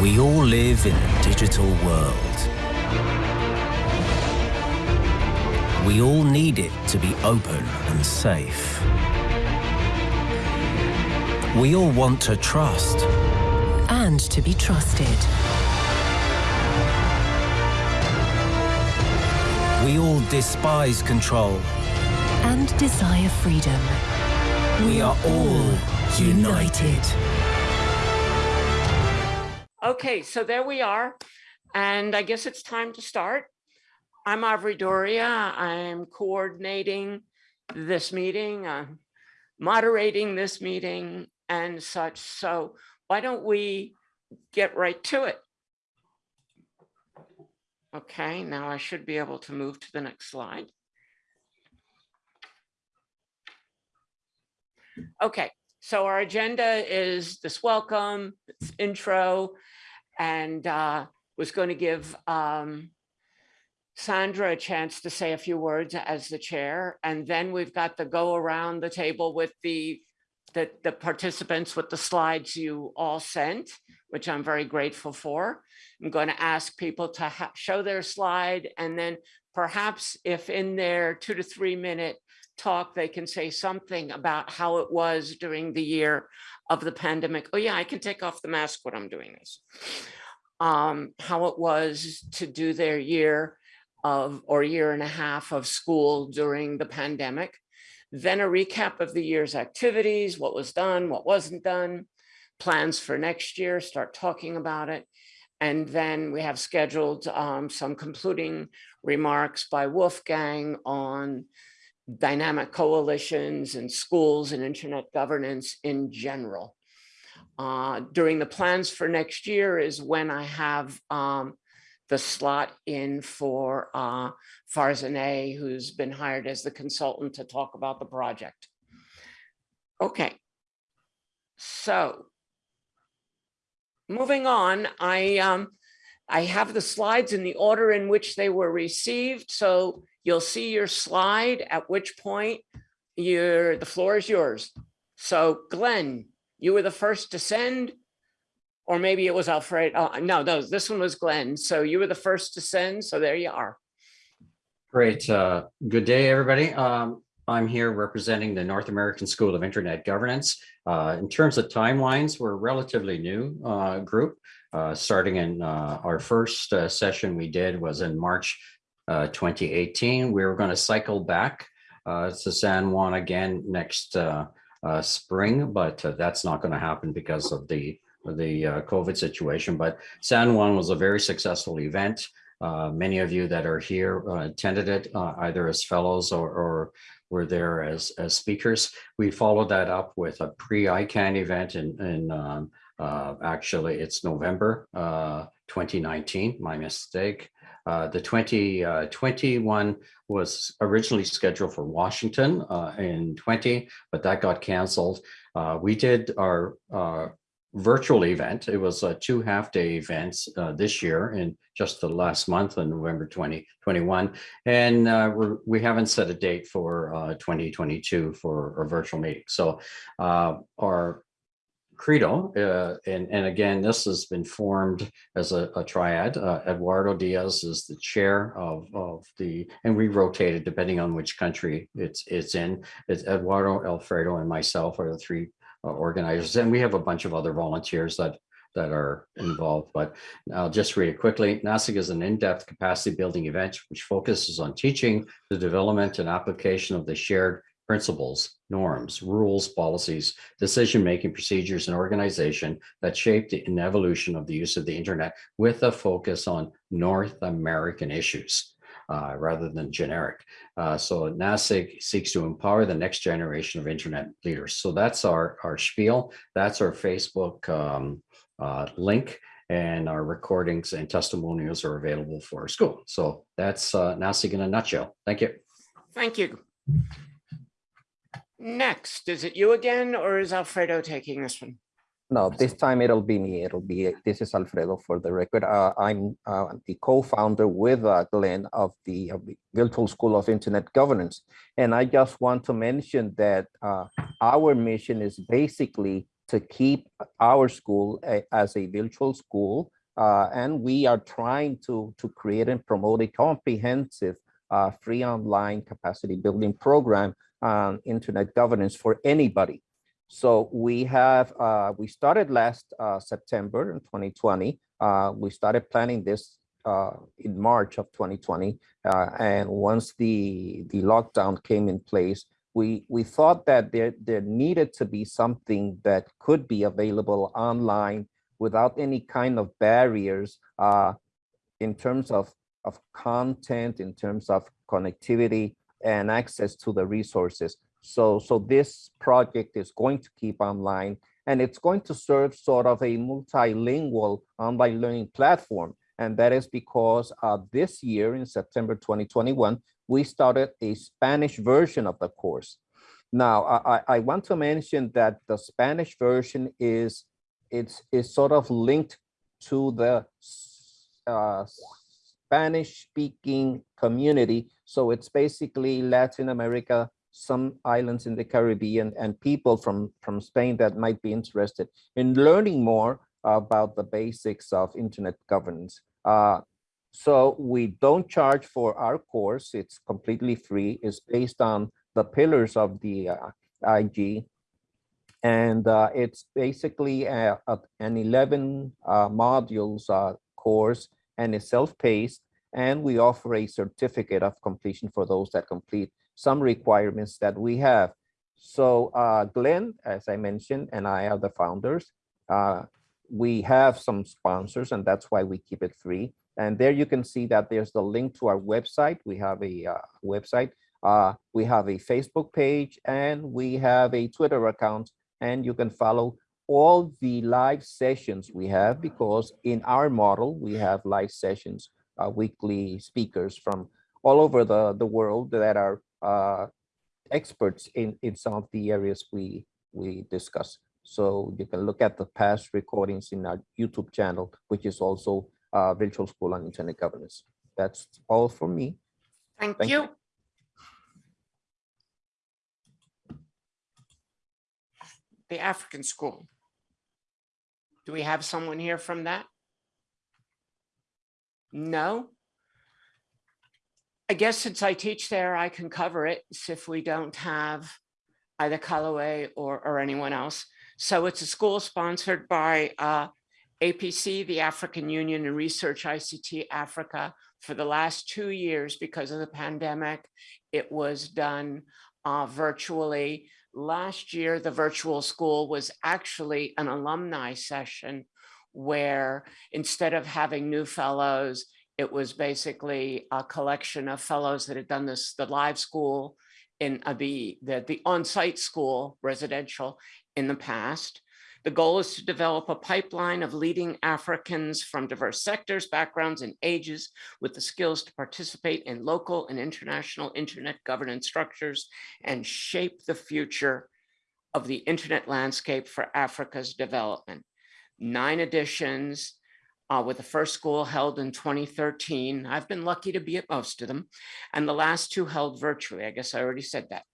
We all live in a digital world. We all need it to be open and safe. We all want to trust. And to be trusted. We all despise control. And desire freedom. We are all united. Okay, so there we are. And I guess it's time to start. I'm Avri Doria. I'm coordinating this meeting, uh, moderating this meeting and such. So why don't we get right to it? Okay, now I should be able to move to the next slide. Okay, so our agenda is this welcome, this intro, and uh, was going to give um, Sandra a chance to say a few words as the chair, and then we've got the go around the table with the, the, the participants with the slides you all sent, which I'm very grateful for. I'm going to ask people to show their slide, and then perhaps if in their two to three minute talk, they can say something about how it was during the year of the pandemic. Oh yeah, I can take off the mask when I'm doing this. Um, how it was to do their year of or year and a half of school during the pandemic. Then a recap of the year's activities, what was done, what wasn't done, plans for next year, start talking about it. And then we have scheduled um, some concluding remarks by Wolfgang on dynamic coalitions and schools and internet governance in general. Uh, during the plans for next year is when I have um, the slot in for uh, Farzaneh, who's been hired as the consultant to talk about the project. Okay, so moving on, I um, I have the slides in the order in which they were received. So You'll see your slide, at which point you're, the floor is yours. So Glenn, you were the first to send, or maybe it was Alfred. Oh, no, no, this one was Glenn. So you were the first to send. So there you are. Great. Uh, good day, everybody. Um, I'm here representing the North American School of Internet Governance. Uh, in terms of timelines, we're a relatively new uh, group. Uh, starting in uh, our first uh, session we did was in March uh, 2018. We were going to cycle back uh, to San Juan again next uh, uh spring, but uh, that's not going to happen because of the the uh, COVID situation. But San Juan was a very successful event. many of you that are here attended it either as fellows or, or were there as, as speakers. We followed that up with a pre-ICANN event in, in um, actually it's November 2019, my mistake. Uh, the 2021 uh, was originally scheduled for Washington uh, in 20, but that got canceled. Uh, we did our uh, virtual event. It was a two half day events this year in just the last month in November 2021. And we haven't set a date for 2022 for a virtual meeting. So our credo, uh, and, and again, this has been formed as a, a triad. Uh, Eduardo Diaz is the chair of, of the, and we rotated depending on which country it's, it's in. It's Eduardo, Alfredo, and myself are the three uh, organizers. And we have a bunch of other volunteers that that are involved, but I'll just read it quickly. NASIG is an in-depth capacity building event which focuses on teaching the development and application of the shared principles, norms, rules, policies, decision-making procedures, and organization that shaped the evolution of the use of the internet with a focus on North American issues. Uh, rather than generic. Uh, so NASIG seeks to empower the next generation of internet leaders. So that's our, our spiel. That's our Facebook um, uh, link and our recordings and testimonials are available for our school. So that's uh, NASIG in a nutshell. Thank you. Thank you. Next, is it you again, or is Alfredo taking this one? No, this time it'll be me. It'll be, this is Alfredo for the record. Uh, I'm uh, the co-founder with uh, Glenn of the, of the, Virtual School of Internet Governance. And I just want to mention that uh, our mission is basically to keep our school a- as a virtual school. Uh, and we are trying to, to create and promote a comprehensive uh, free online capacity building program on internet governance for anybody. So we have, uh, we started last uh, September in 2020. Uh, we started planning this uh, in March of 2020. Uh, and once the, the lockdown came in place, we, we thought that there, there needed to be something that could be available online without any kind of barriers uh, in terms of, of content, in terms of connectivity and access to the resources. So, so this project is going to keep online and it's going to serve sort of a multilingual online learning platform. And that is because uh, this year in September 2021, we started a Spanish version of the course. Now, I, I- want to mention that the Spanish version is, it's, is sort of linked to the uh, Spanish speaking community. So it's basically Latin America, some islands in the Caribbean and people from, from Spain that might be interested in learning more about the basics of internet governance. Uh, so we don't charge for our course. It's completely free. It's based on the pillars of the uh, IG. And uh, it's basically a, a- an 11 uh, modules uh, course and it's self-paced. And we offer a certificate of completion for those that complete some requirements that we have. So uh, Glenn, as I mentioned, and I are the founders. Uh, we have some sponsors and that's why we keep it free. And there you can see that there's the link to our website. We have a uh, website. Uh, we have a Facebook page and we have a Twitter account and you can follow all the live sessions we have because in our model, we have live sessions, uh, weekly speakers from all over the, the world that are uh, experts in, in some of the areas we, we discuss. So you can look at the past recordings in our YouTube channel, which is also uh, Virtual School on Internet Governance. That's all for me. Thank Thank you. you. The African School. Do we have someone here from that? No? I guess since I teach there, I can cover it if we don't have either Callaway or, or anyone else. So it's a school sponsored by uh, APC, the African Union and Research ICT Africa. For the last two years, because of the pandemic, it was done uh, virtually. Last year, the virtual school was actually an alumni session where instead of having new fellows, it was basically a collection of fellows that had done this, the live school in uh, the, the, the on-site school residential in the past. The goal is to develop a pipeline of leading Africans from diverse sectors, backgrounds, and ages with the skills to participate in local and international internet governance structures and shape the future of the internet landscape for Africa's development. Nine editions, uh, with the first school held in 2013. I've been lucky to be at most of them, and the last two held virtually. I guess I already said that.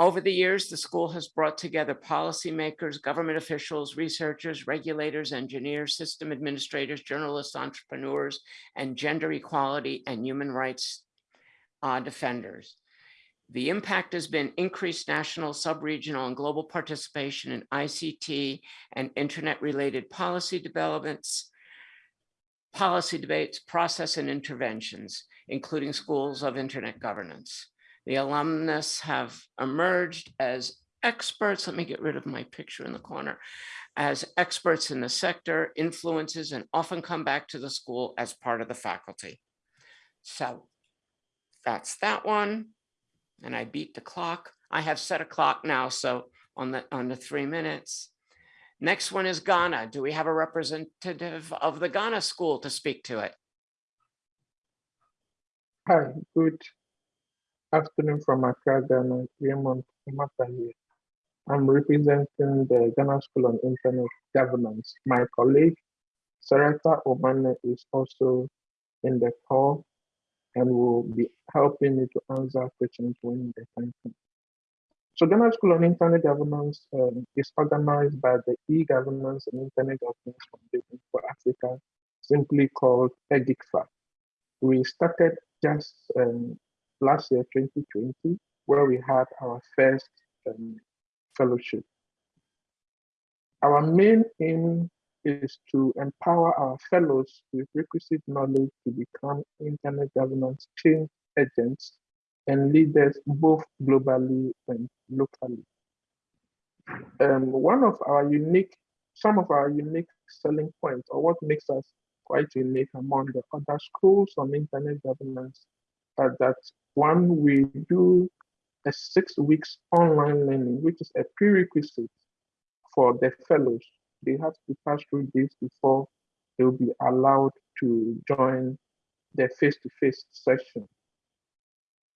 Over the years, the school has brought together policymakers, government officials, researchers, regulators, engineers, system administrators, journalists, entrepreneurs, and gender equality and human rights uh, defenders. The impact has been increased national, sub-regional, and global participation in ICT and internet-related policy developments, policy debates, process, and interventions, including schools of internet governance. The alumnus have emerged as experts. Let me get rid of my picture in the corner. As experts in the sector, influences, and often come back to the school as part of the faculty. So that's that one. And I beat the clock. I have set a clock now, so on the, on the three minutes. Next one is Ghana. Do we have a representative of the Ghana school to speak to it? Hi, good afternoon from Accra, Ghana. Raymond Umata here. I'm representing the Ghana School on Internet Governance. My colleague, Sarata Obane, is also in the call and will be helping me to answer questions when the time comes. So Ghana School on Internet Governance um, is organized by the E-Governance and Internet Governance Foundation for Africa, simply called EGIGFA. We started just um, last year, 2020, where we had our first um, fellowship. Our main aim is to empower our fellows with requisite knowledge to become internet governance change agents and leaders both globally and locally. Um, one of our unique, some of our unique selling points or what makes us quite unique among the other schools on internet governance are that one, we do a six weeks online learning, which is a prerequisite for the fellows. They have to pass through this before they will be allowed to join the face-to-face session.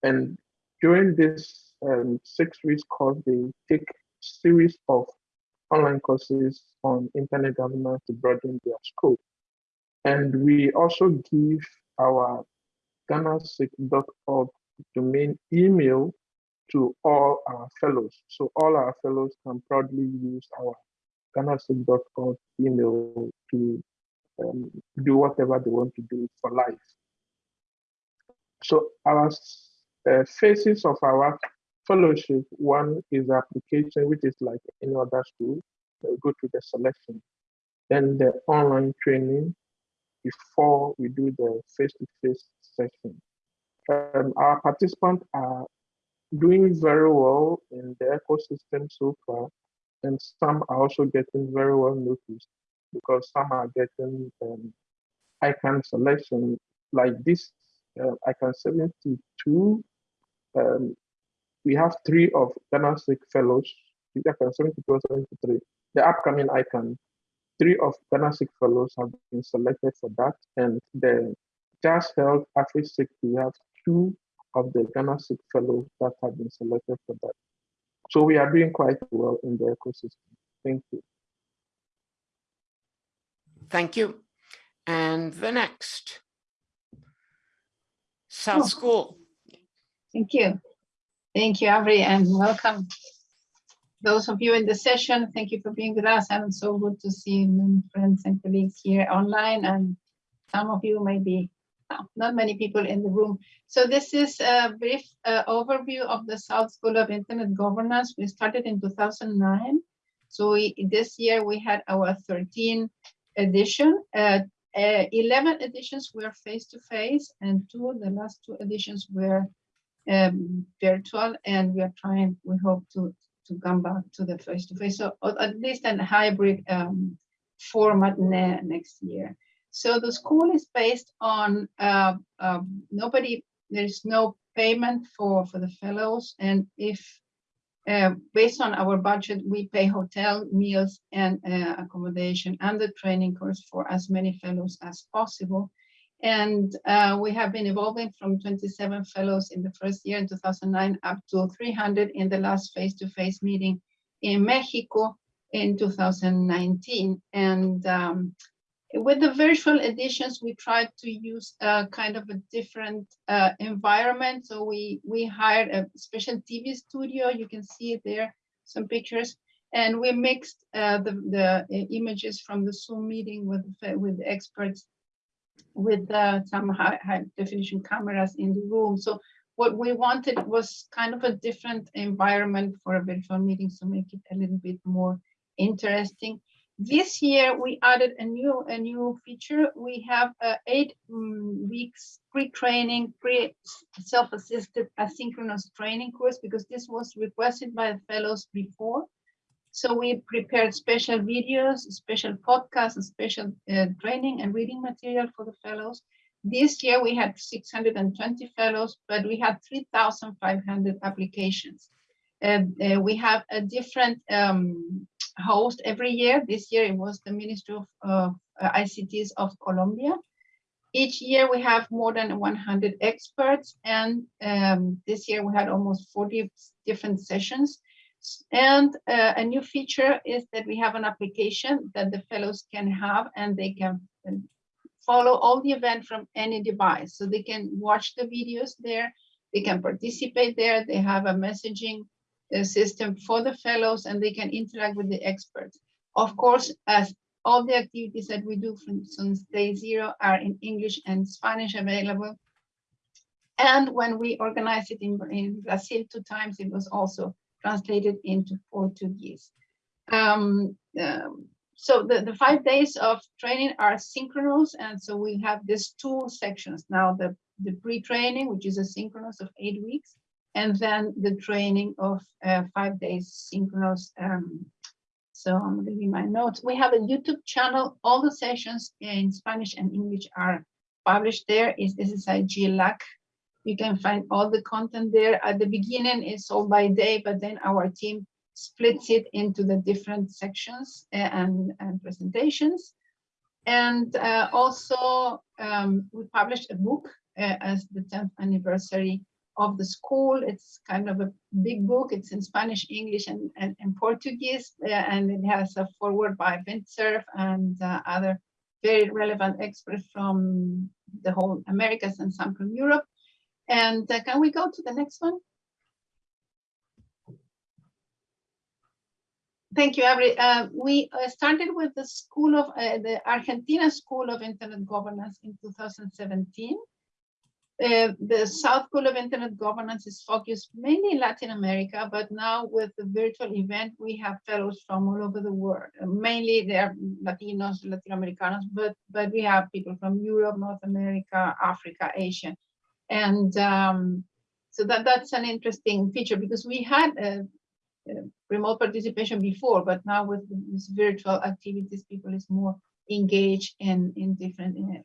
And during this um, six weeks course, they take series of online courses on internet governance to broaden their scope. And we also give our ghanasig.org domain email to all our fellows. So all our fellows can proudly use our ghanasig.org email to um, do whatever they want to do for life. So our uh, phases of our fellowship, one is application, which is like any other school. They go through the selection. Then the online training before we do the face-to-face -face session. Um, our participants are doing very well in the ecosystem so far, and some are also getting very well noticed because some are getting um, ICANN selection like this uh, ICANN 72. Um, we have three of GhanaSIG fellows, ICANN 72 73. The upcoming ICANN, three of GhanaSIG fellows have been selected for that, and the just held AfriSIG, we have two of the Ghana GhanaSIG fellows that have been selected for that. So we are doing quite well in the ecosystem. Thank you. Thank you. And the next. South Oh. School. Thank you. Thank you, Avri, and welcome. Those of you in the session, thank you for being with us. And so good to see friends and colleagues here online. And some of you may be, not many people in the room. So this is a brief uh, overview of the South School of Internet Governance. We started in 2009. So we, this year we had our 13th edition. Uh, uh, 11 editions were face-to-face and two, the last two editions were um, virtual and we are trying, we hope to, to come back to the face-to-face, so at least a hybrid um, format ne next year. So the school is based on uh, um, nobody, there's no payment for, for the fellows and if uh, based on our budget, we pay hotel, meals, and uh, accommodation and the training course for as many fellows as possible. And uh, we have been evolving from 27 fellows in the first year in 2009 up to 300 in the last face-to-face -face meeting in Mexico in 2019. And um, with the virtual editions, we tried to use a kind of a different uh, environment. So we, we hired a special TV studio. You can see there, some pictures. And we mixed uh, the, the images from the Zoom meeting with, with experts with uh, some high, high definition cameras in the room. So what we wanted was kind of a different environment for a virtual meeting to make it a little bit more interesting. This year we added a new a new feature. We have uh, eight um, weeks pre-training, pre self-assisted asynchronous training course because this was requested by the fellows before. So we prepared special videos, special podcasts, and special uh, training and reading material for the fellows. This year we had 620 fellows, but we had 3,500 applications. Uh, uh, we have a different um, host every year. This year it was the Ministry of uh, ICTs of Colombia. Each year we have more than 100 experts and um, this year we had almost 40 different sessions. And uh, a new feature is that we have an application that the fellows can have and they can follow all the event from any device. So they can watch the videos there, they can participate there, they have a messaging uh, system for the fellows and they can interact with the experts. Of course, as all the activities that we do, for instance, day zero are in English and Spanish available. And when we organized it in, in Brazil two times, it was also translated into Portuguese. Um, um, so the, the five days of training are synchronous. And so we have these two sections now, the, the pre-training, which is a synchronous of eight weeks, and then the training of uh, five days synchronous. Um, so I'm leaving my notes. We have a YouTube channel. All the sessions in Spanish and English are published there. Is This is a GLAC. You can find all the content there. At the beginning, it's all by day, but then our team splits it into the different sections uh, and, and presentations. And uh, also, um, we published a book uh, as the 10th anniversary of the school. It's kind of a big book. It's in Spanish, English, and, and, and Portuguese, uh, and it has a foreword by Vint Cerf and uh, other very relevant experts from the whole Americas and some from Europe. And uh, can we go to the next one? Thank you, Avri. Uh, we uh, started with the School of uh, the Argentina School of Internet Governance in 2017. Uh, the South School of Internet Governance is focused mainly in Latin America, but now with the virtual event, we have fellows from all over the world. Uh, mainly they're Latinos, Latin Americanos, but, but we have people from Europe, North America, Africa, Asia. And um, so that, that's an interesting feature because we had uh, remote participation before, but now with these virtual activities, people is more engaged in, in different uh,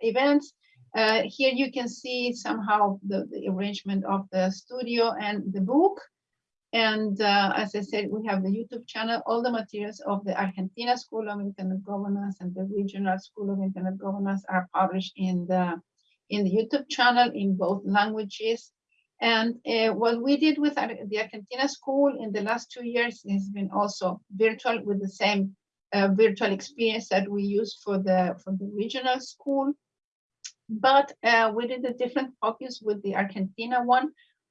events. Uh, here you can see somehow the, the, arrangement of the studio and the book. And uh, as I said, we have the YouTube channel, all the materials of the Argentina School of Internet Governance and the Regional School of Internet Governance are published in the, in the YouTube channel in both languages. And uh, what we did with the Argentina school in the last two years has been also virtual with the same uh, virtual experience that we use for the for the regional school. But uh, we did a different focus with the Argentina one.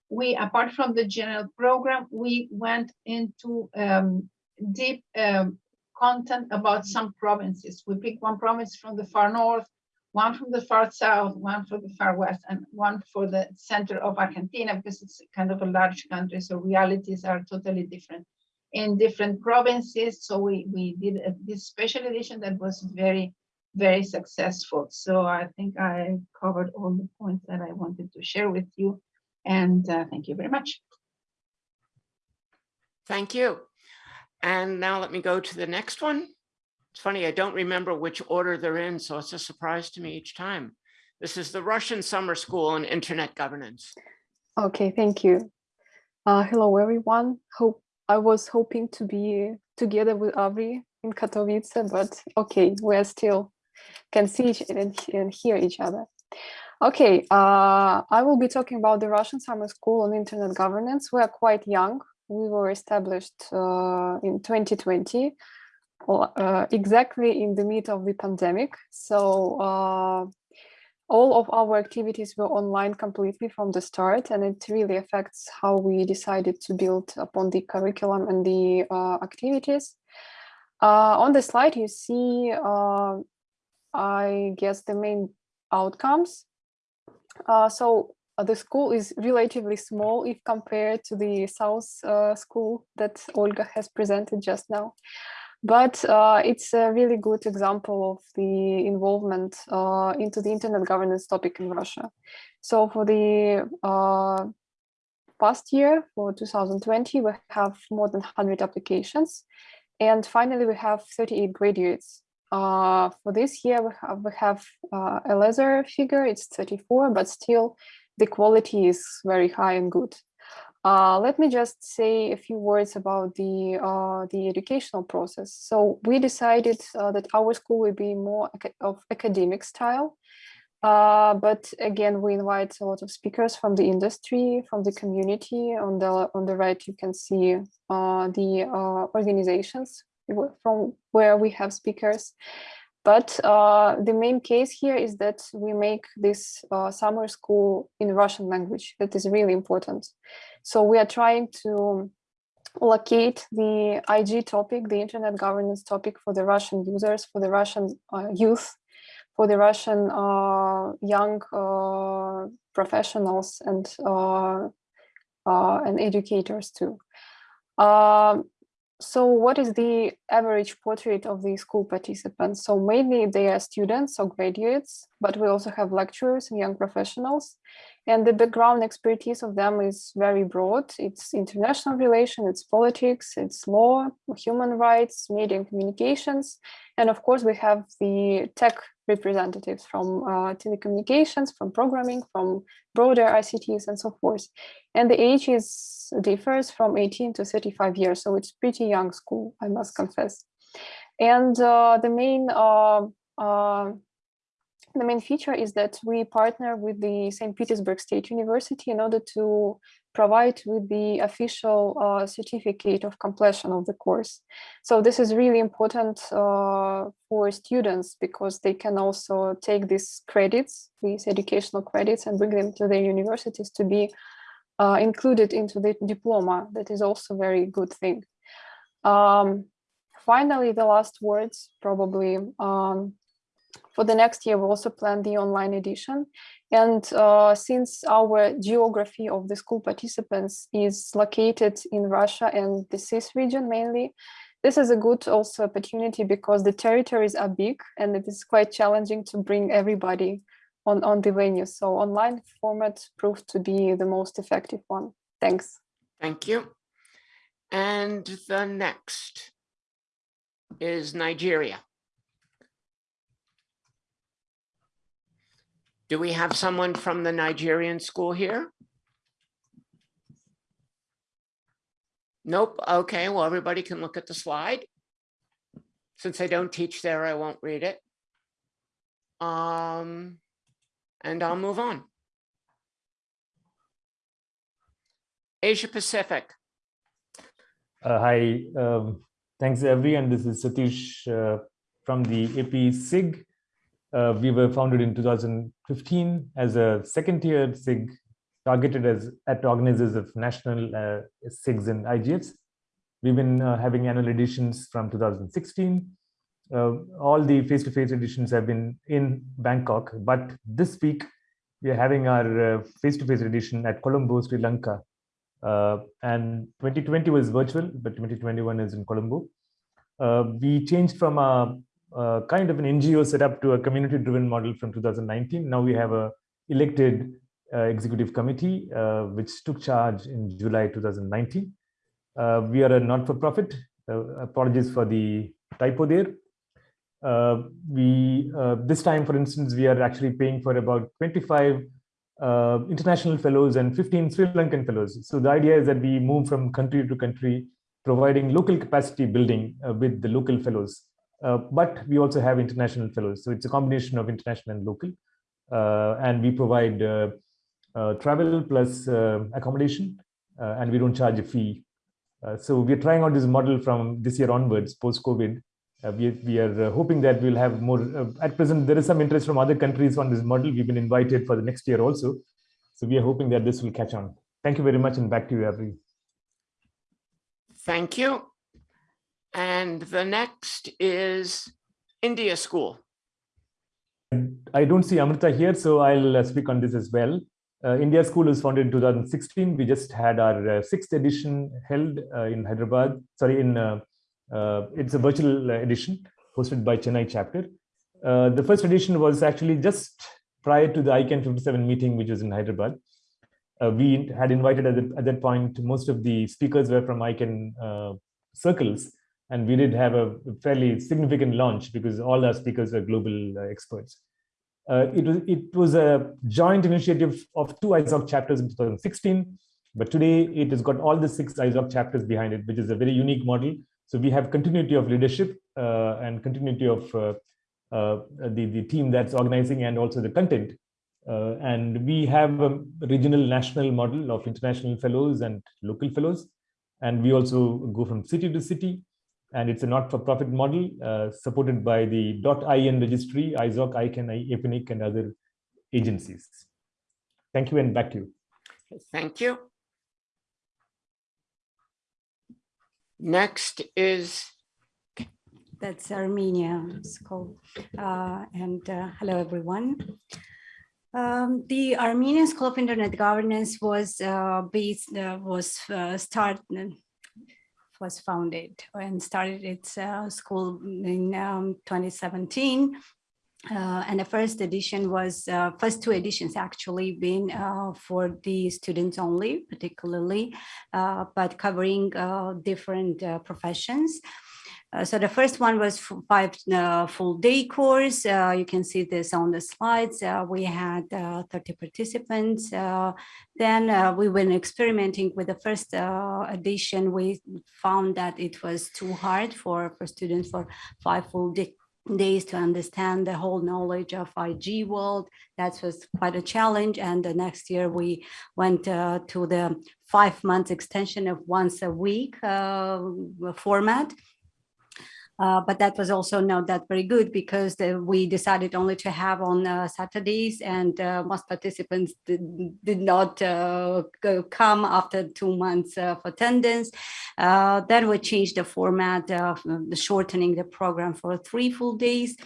We, apart from the general program, we went into um, deep um, content about some provinces. We picked one province from the far north, one from the far south, one for the far west, and one for the center of Argentina, because it's kind of a large country, so realities are totally different in different provinces. So we, we did a, this special edition that was very, very successful. So I think I covered all the points that I wanted to share with you. And uh, thank you very much. Thank you. And now let me go to the next one. It's funny, I don't remember which order they're in, so it's a surprise to me each time. This is the Russian Summer School on Internet Governance. Okay, thank you. Uh, hello, everyone. Hope I was hoping to be together with Avri in Katowice, but okay, we're still can see each and, and hear each other. Okay, uh, I will be talking about the Russian Summer School on Internet Governance. We are quite young. We were established uh, in 2020 uh, exactly in the mid of the pandemic. So uh, all of our activities were online completely from the start, and it really affects how we decided to build upon the curriculum and the uh, activities. Uh, on the slide, you see, uh, I guess, the main outcomes. Uh, so the school is relatively small if compared to the South school that Olga has presented just now but uh, it's a really good example of the involvement uh, into the internet governance topic in Russia. So for the uh, past year, for 2020, we have more than 100 applications. And finally, we have 38 graduates. Uh, for this year, we have, we have uh, a lesser figure, it's 34, but still the quality is very high and good. Uh, let me just say a few words about the uh, the educational process. So we decided uh, that our school will be more of academic style, uh, but again, we invite a lot of speakers from the industry, from the community. On the on the right, you can see uh, the uh, organizations from where we have speakers. But uh, the main case here is that we make this uh, summer school in Russian language. That is really important. So we are trying to locate the IG topic, the internet governance topic for the Russian users, for the Russian uh, youth, for the Russian uh, young uh, professionals and uh, uh, and educators too. Um, so what is the average portrait of the school participants? So mainly they are students or graduates, but we also have lecturers and young professionals. And the background expertise of them is very broad. It's international relation, it's politics, it's law, human rights, media and communications. And of course, we have the tech representatives from uh, telecommunications, from programming, from broader ICTs and so forth. And the age is differs from 18 to 35 years. So it's pretty young school, I must confess. And uh, the main uh, uh the main feature is that we partner with the St. Petersburg State University in order to provide with the official uh, certificate of completion of the course. So this is really important uh, for students because they can also take these credits, these educational credits and bring them to their universities to be uh, included into the diploma. That is also very good thing. Um, finally, the last words probably um, for the next year, we also plan the online edition. And uh, since our geography of the school participants is located in Russia and the CIS region mainly, this is a good also opportunity because the territories are big and it is quite challenging to bring everybody on, on the venue. So online format proved to be the most effective one. Thanks. Thank you. And the next is Nigeria. Do we have someone from the Nigerian school here? Nope. Okay, well, everybody can look at the slide. Since I don't teach there, I won't read it. Um, and I'll move on. Asia Pacific. Uh, hi, um, thanks everyone. This is Satish uh, from the AP SIG. Uh, we were founded in 2015 as a second tier SIG targeted as at organizers of national uh, SIGs and IGFs. We've been uh, having annual editions from 2016. Uh, all the face-to-face -face editions have been in Bangkok, but this week we are having our uh, face-to-face -face edition at Colombo, Sri Lanka. Uh, and 2020 was virtual, but 2021 is in Colombo. we changed from a uh, kind of an NGO set up to a community-driven model from 2019. Now we have a elected uh, executive committee, uh, which took charge in July 2019. Uh, we are a not-for-profit. Uh, apologies for the typo there. Uh, we this time, for instance, we are actually paying for about 25 international fellows and 15 Sri Lankan fellows. So the idea is that we move from country to country, providing local capacity building with the local fellows. Uh, but we also have international fellows. So it's a combination of international and local. Uh, and we provide uh, uh travel plus uh, accommodation, uh, and we don't charge a fee. so we're trying out this model from this year onwards, post-COVID. we, we are hoping that we'll have more, at present, there is some interest from other countries on this model. We've been invited for the next year also. So we are hoping that this will catch on. Thank you very much and back to you, Avri. Thank you. And the next is India School. I don't see Amrita here, so I'll uh, speak on this as well. Uh, India School was founded in 2016. We just had our uh, sixth edition held uh, in Hyderabad. Sorry, in uh, uh, it's a virtual edition hosted by Chennai chapter. the first edition was actually just prior to the ICANN 57 meeting, which was in Hyderabad. we had invited at, the, at, that point, most of the speakers were from ICANN circles, and we did have a fairly significant launch because all our speakers are global uh, experts. Uh, it, was, it was a joint initiative of two ISOC chapters in 2016, but today it has got all the six ISOC chapters behind it, which is a very unique model. So we have continuity of leadership uh, and continuity of uh, uh, the, the team that's organizing and also the content. Uh, and we have a regional national model of international fellows and local fellows. And we also go from city to city and it's a not-for-profit model uh, supported by the .in registry, ISOC, ICANN, APNIC, and other agencies. Thank you, and back to you. Thank you. Next is, That's Armenia School. Uh, and uh, hello, everyone. Um, the Armenian School of Internet Governance was uh, based, uh, was uh, start, was founded and started its uh, school in um, 2017. Uh, and the first edition was, uh, first two editions actually been uh, for the students only, particularly, uh, but covering uh, different professions. Uh, so the first one was five uh, full day course. Uh, you can see this on the slides. Uh, we had uh, 30 participants. Then we were experimenting with the first edition. We found that it was too hard for, for students for five full day, days to understand the whole knowledge of IG world. That was quite a challenge. And the next year we went to the five months extension of once a week format. Uh, but that was also not that very good because the, we decided only to have on uh, Saturdays and uh, most participants did, did not uh, come after two months of attendance. Uh, then we changed the format of shortening the program for three full days.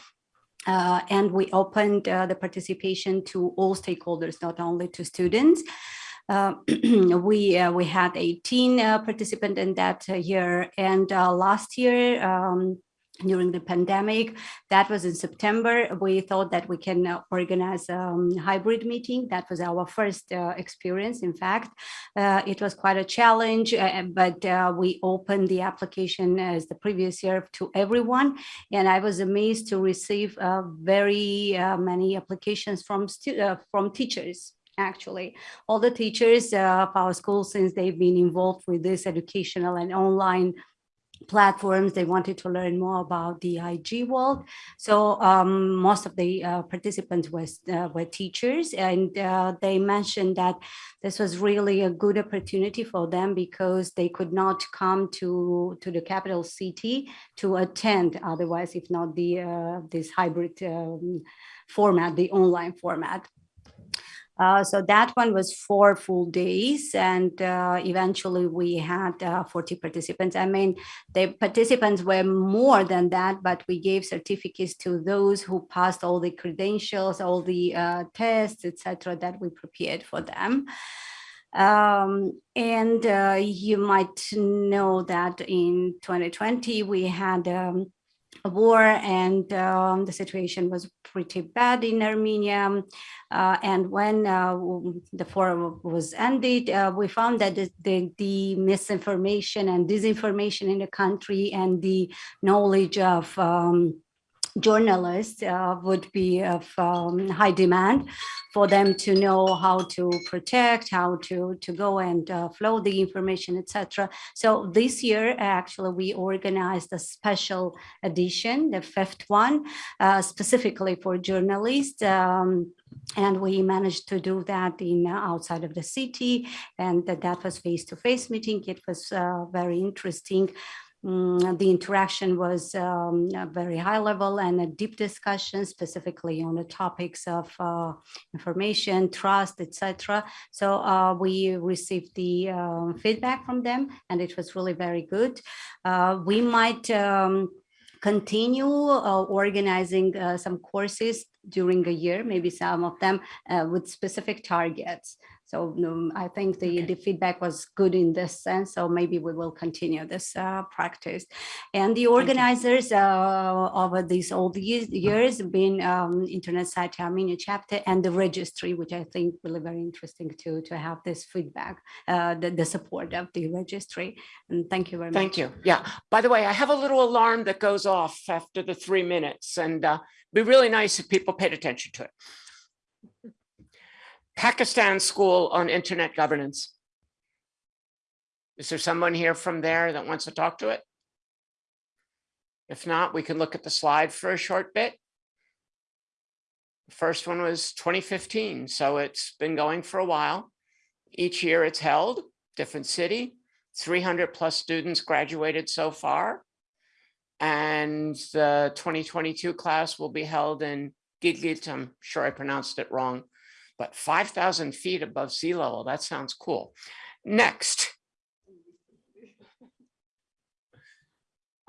Uh, and we opened uh, the participation to all stakeholders, not only to students. Uh, we uh, we had 18 uh, participants in that year, and uh, last year. Um, during the pandemic, that was in September. We thought that we can uh, organize a um, hybrid meeting. That was our first uh, experience. In fact, it was quite a challenge, but we opened the application as the previous year to everyone. And I was amazed to receive very many applications from from teachers actually. All the teachers uh, of our school, since they've been involved with this educational and online platforms, they wanted to learn more about the IG world. So um, most of the uh, participants was, uh, were teachers and uh, they mentioned that this was really a good opportunity for them because they could not come to, to the capital city to attend otherwise, if not the uh, this hybrid um, format, the online format. Uh, so that one was four full days and uh, eventually we had uh, 40 participants. I mean, the participants were more than that, but we gave certificates to those who passed all the credentials, all the uh, tests, etc., that we prepared for them. Um, and uh, you might know that in 2020 we had um, war and um, the situation was pretty bad in Armenia. Uh, and when uh, the forum was ended, uh, we found that the, the, the misinformation and disinformation in the country and the knowledge of um, journalists uh, would be of um, high demand for them to know how to protect, how to, to go and uh, flow the information, etc. So this year, actually, we organized a special edition, the fifth one, uh, specifically for journalists. Um, and we managed to do that in uh, outside of the city, and that, that was face-to-face meeting. It was uh, very interesting. Mm, the interaction was um, very high level and a deep discussion specifically on the topics of uh, information, trust, etc. So uh, we received the um, feedback from them and it was really very good. Uh, we might um, continue uh, organizing uh, some courses during a year, maybe some of them uh, with specific targets. So I think the, the feedback was good in this sense. So maybe we will continue this uh, practice. And the organizers uh, over these these years have been um, Internet Society Armenia chapter and the registry, which I think really very interesting to, to have this feedback, uh, the, the support of the registry. And thank you very much. thank you. Yeah. By the way, I have a little alarm that goes off after the three minutes and uh, be really nice if people paid attention to it. Pakistan School on Internet Governance. Is there someone here from there that wants to talk to it? If not, we can look at the slide for a short bit. The First one was 2015, so it's been going for a while. Each year it's held, different city, 300 plus students graduated so far. And the 2022 class will be held in Gilgit, I'm sure I pronounced it wrong, but 5,000 feet above sea level, that sounds cool. Next.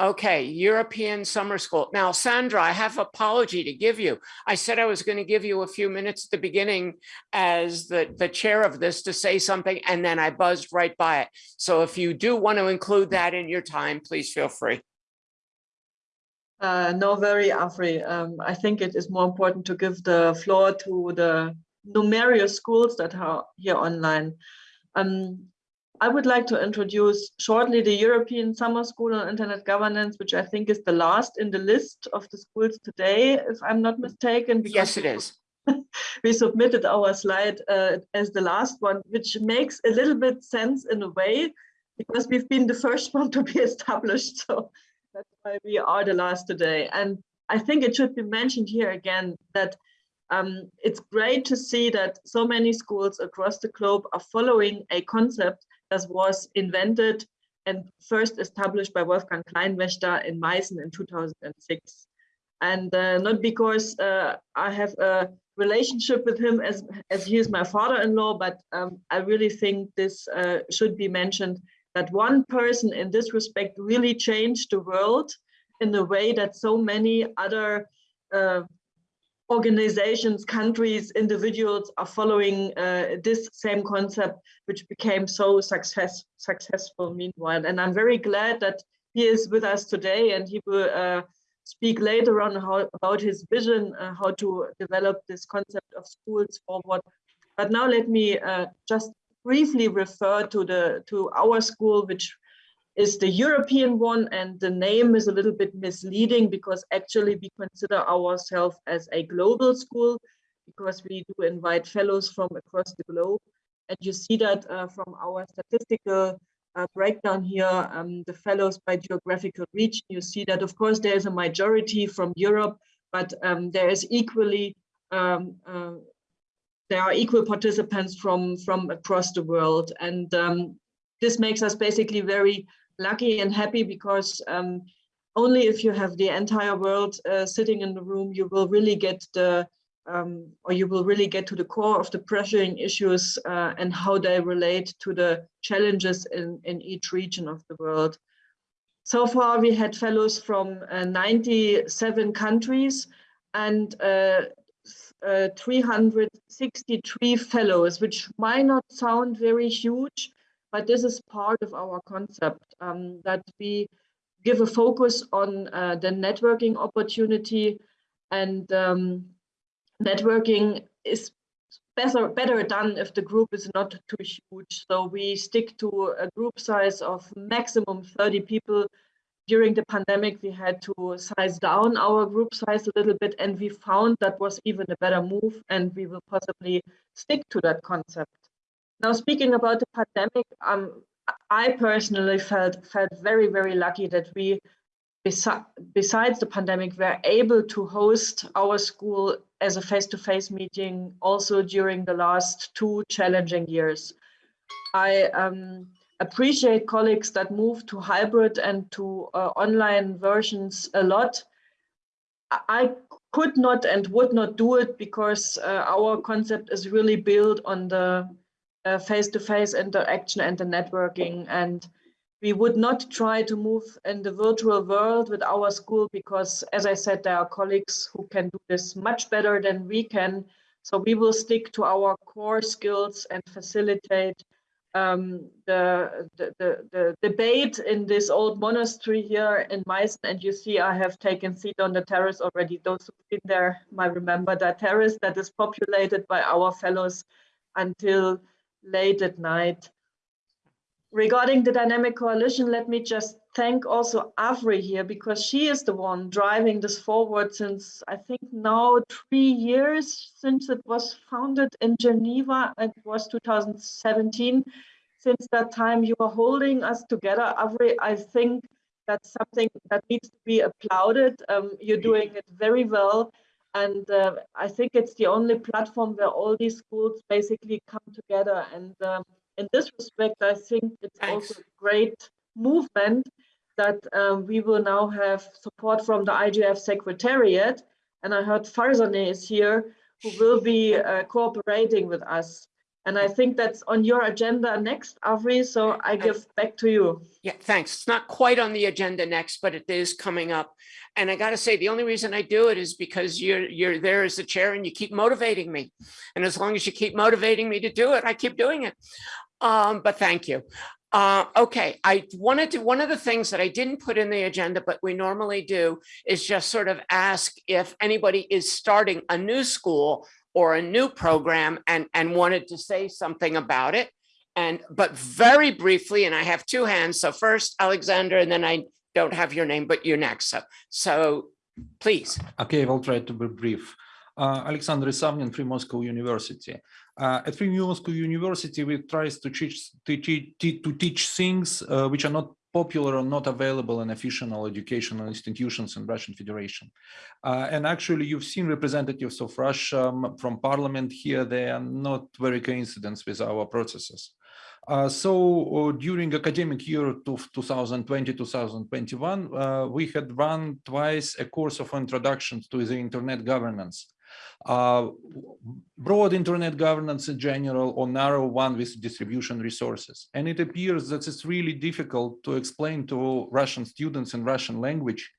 Okay, European Summer School. Now, Sandra, I have apology to give you. I said I was going to give you a few minutes at the beginning as the, the chair of this to say something, and then I buzzed right by it. So if you do want to include that in your time, please feel free. Uh, no, very Afri. Um, I think it is more important to give the floor to the numerous schools that are here online. Um, I would like to introduce shortly the European Summer School on Internet Governance, which I think is the last in the list of the schools today, if I'm not mistaken. Yes, it is. we submitted our slide uh, as the last one, which makes a little bit sense in a way, because we've been the first one to be established. So that's why we are the last today. And I think it should be mentioned here again that um, it's great to see that so many schools across the globe are following a concept that was invented and first established by Wolfgang Kleinwächter in Meißen in 2006. And uh, not because uh, I have a relationship with him as, as he is my father-in-law, but um, I really think this uh, should be mentioned that one person in this respect really changed the world in a way that so many other uh, organizations, countries, individuals are following uh, this same concept, which became so success, successful meanwhile. And I'm very glad that he is with us today and he will uh, speak later on how, about his vision, uh, how to develop this concept of schools forward. But now let me uh, just briefly refer to the to our school, which is the European one and the name is a little bit misleading because actually we consider ourselves as a global school because we do invite fellows from across the globe. And you see that uh, from our statistical uh, breakdown here, um, the fellows by geographical region, you see that of course there is a majority from Europe, but um, there is equally, um, uh, there are equal participants from, from across the world. And um, this makes us basically very lucky and happy because um, only if you have the entire world uh, sitting in the room, you will really get the, um, or you will really get to the core of the pressuring issues uh, and how they relate to the challenges in, in each region of the world. So far, we had fellows from uh, 97 countries and uh, uh, 363 fellows, which might not sound very huge, but this is part of our concept um, that we give a focus on uh, the networking opportunity and um, networking is better better done if the group is not too huge. So we stick to a group size of maximum 30 people. During the pandemic we had to size down our group size a little bit and we found that was even a better move and we will possibly stick to that concept now, speaking about the pandemic, um, I personally felt felt very, very lucky that we, besi besides the pandemic, were able to host our school as a face-to-face -face meeting also during the last two challenging years. I um, appreciate colleagues that moved to hybrid and to uh, online versions a lot. I could not and would not do it because uh, our concept is really built on the face-to-face -face interaction and the networking. And we would not try to move in the virtual world with our school because, as I said, there are colleagues who can do this much better than we can. So we will stick to our core skills and facilitate um, the, the, the, the, debate in this old monastery here in Meissen. And you see, I have taken seat on the terrace already. Those who've been there might remember that terrace that is populated by our fellows until late at night. Regarding the dynamic coalition, let me just thank also Avri here because she is the one driving this forward since I think now three years since it was founded in Geneva. It was 2017. Since that time, you are holding us together. Avri, I think that's something that needs to be applauded. Um, you're doing it very well. And uh, I think it's the only platform where all these schools basically come together. And um, in this respect, I think it's Thanks. also a great movement that um, we will now have support from the IGF Secretariat. And I heard Farzaneh is here, who will be uh, cooperating with us. And I think that's on your agenda next, Avri, so I give back to you. Yeah, thanks. It's not quite on the agenda next, but it is coming up. And I gotta say, the only reason I do it is because you're, you're there as the chair and you keep motivating me. And as long as you keep motivating me to do it, I keep doing it. Um, but thank you. Uh, okay, I wanted to, one of the things that I didn't put in the agenda, but we normally do is just sort of ask if anybody is starting a new school or a new program and, and wanted to say something about it. And, but very briefly, and I have two hands. So first Alexander, and then I don't have your name, but you're next. So, so please. Okay, I will try to be brief. Uh, Alexander Isavnin, Free Moscow University. Uh, at Free Moscow University, we try to teach, to teach, to teach things uh, which are not popular or not available in official educational institutions in Russian Federation. Uh, and actually, you've seen representatives of Russia from parliament here. They are not very coincident with our processes. Uh, so uh, during academic year 2020-2021, uh, we had run twice a course of introduction to the internet governance. Uh, broad internet governance in general or narrow one with distribution resources. And it appears that it's really difficult to explain to Russian students in Russian language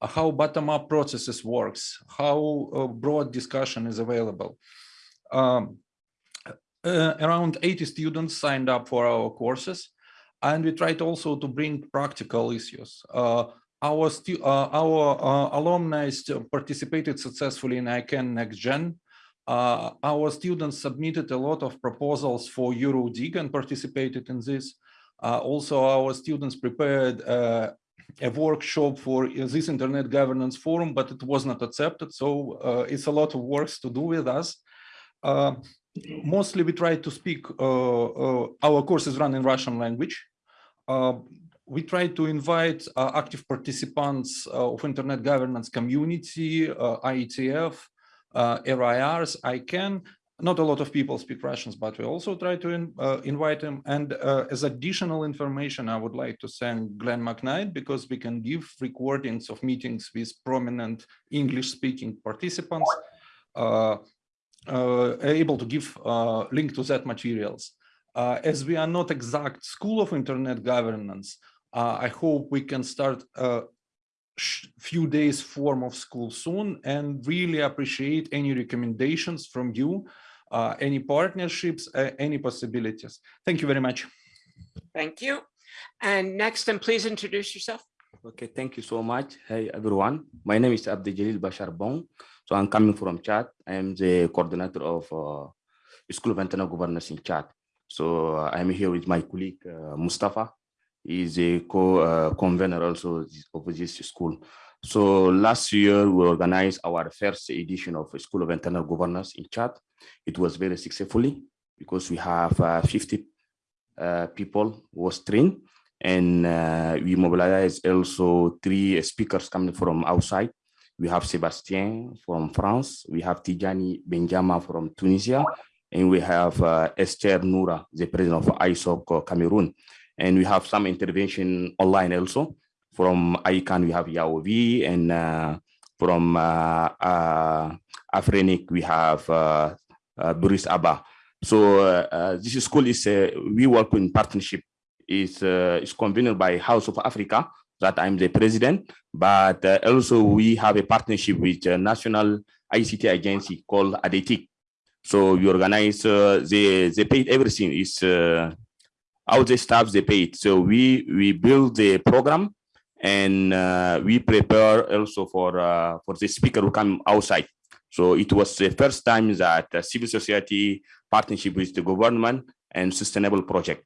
uh, how bottom-up processes works, how uh, broad discussion is available. Um, uh, around 80 students signed up for our courses, and we tried also to bring practical issues. Uh, our uh, our uh, alumni participated successfully in ICANN Next Gen. Uh, our students submitted a lot of proposals for EuroDIG and participated in this. Uh, also, our students prepared uh, a workshop for this Internet Governance Forum, but it was not accepted. So uh, it's a lot of works to do with us. mostly we try to speak, our courses run in Russian language we try to invite uh, active participants uh, of internet governance community, uh, IETF, RIRs, ICANN. Not a lot of people speak Russians, but we also try to in, uh, invite them. And uh, as additional information, I would like to thank Glenn McKnight because we can give recordings of meetings with prominent English-speaking participants, uh, able to give link to that materials. As we are not exact school of internet governance, uh, I hope we can start a few days form of school soon and really appreciate any recommendations from you, uh, any partnerships, uh, any possibilities. Thank you very much. Thank you. And next, and please introduce yourself. Okay, thank you so much. Hey, everyone. My name is Abdi Jalil Bashar Bong. So I'm coming from Chad. I am the coordinator of uh, School of Internal Governance in Chad. So uh, I'm here with my colleague, uh, Mustafa is a co-convener uh, also of this school. So last year we organized our first edition of School of Internal Governance in Chad. It was very successfully because we have uh, 50 uh, people was trained and uh, we mobilized also three speakers coming from outside. We have Sebastien from France, we have Tijani Ben Jemaa from Tunisia, and we have uh, Esther Noura, the president of ISOC Cameroon. And we have some intervention online also. From ICANN, we have Yaovi, and uh, from uh, uh, Afrinic, we have uh, uh, Boris Abba. So uh, this school is, we work in partnership, is, it's convened by House of Africa, that I'm the president, but also we have a partnership with a national ICT agency called ADETIC. So we organize, they, they paid everything, is how the staff they paid. So we we build the program and uh, we prepare also for uh, for the speaker who come outside. So it was the first time that civil society partnership with the government and sustainable project.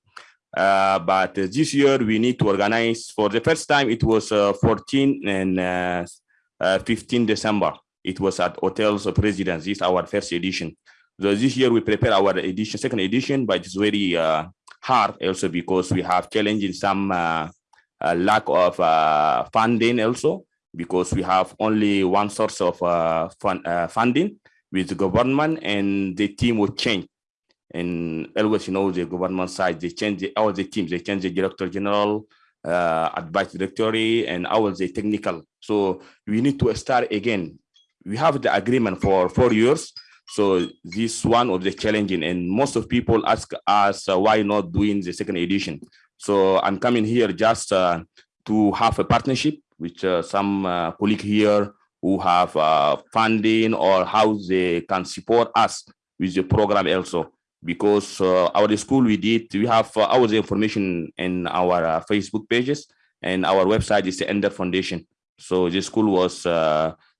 Uh, but this year we need to organize for the first time. It was uh, 14 and uh, uh, 15 December. It was at hotels of residence. This is our first edition. So this year we prepare our edition, second edition, but it's very hard also because we have challenging some uh, uh, lack of uh, funding also because we have only one source of fun, funding with the government and the team will change. And always, you know, the government side, they change the, all the teams, they change the director general, uh, advice directory, and all the technical. So we need to start again. We have the agreement for four years. So this one of the challenging and most of people ask us uh, why not doing the second edition. So I'm coming here just uh, to have a partnership with uh, some uh, colleague here who have uh, funding or how they can support us with the program also. Because uh, our school we did, we have our information in our Facebook pages and our website is the Ender Foundation. So the school was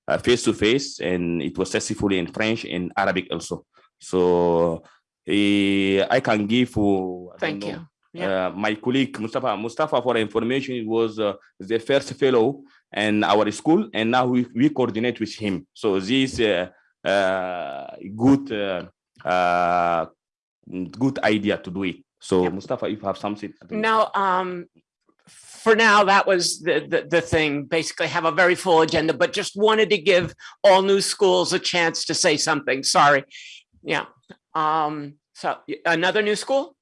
uh, face to face and it was successfully in French and Arabic also. So I can give. uh, Thank know, you. Yeah. uh, my colleague Mustafa. Mustafa, for information, was uh, the first fellow in our school, and now we, we coordinate with him. So this uh, uh, good uh, uh, good idea to do it. So Mustafa, if you have something. I don't. No, um, for now, that was the, the, the thing, basically have a very full agenda, but just wanted to give all new schools a chance to say something. Sorry. Yeah. Um, so another new school?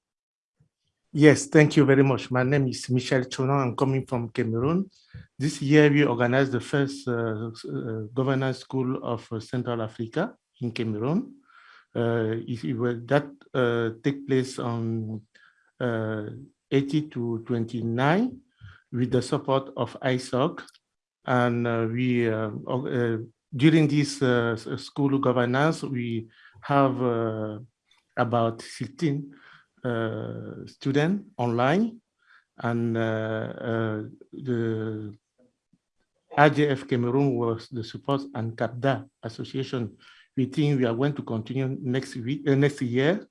Yes, thank you very much. My name is Michel Chonon. I'm coming from Cameroon. This year, we organized the first uh, uh, governance school of uh, Central Africa in Cameroon. Uh, it will, that uh, take place on uh, 80 to 29 with the support of ISOC. And uh, we, uh, uh, during this uh, school governance, we have uh, about 16 uh, student online and uh, uh, the RJF Cameroon was the support and CAPDA association. We think we are going to continue next week, uh, next year.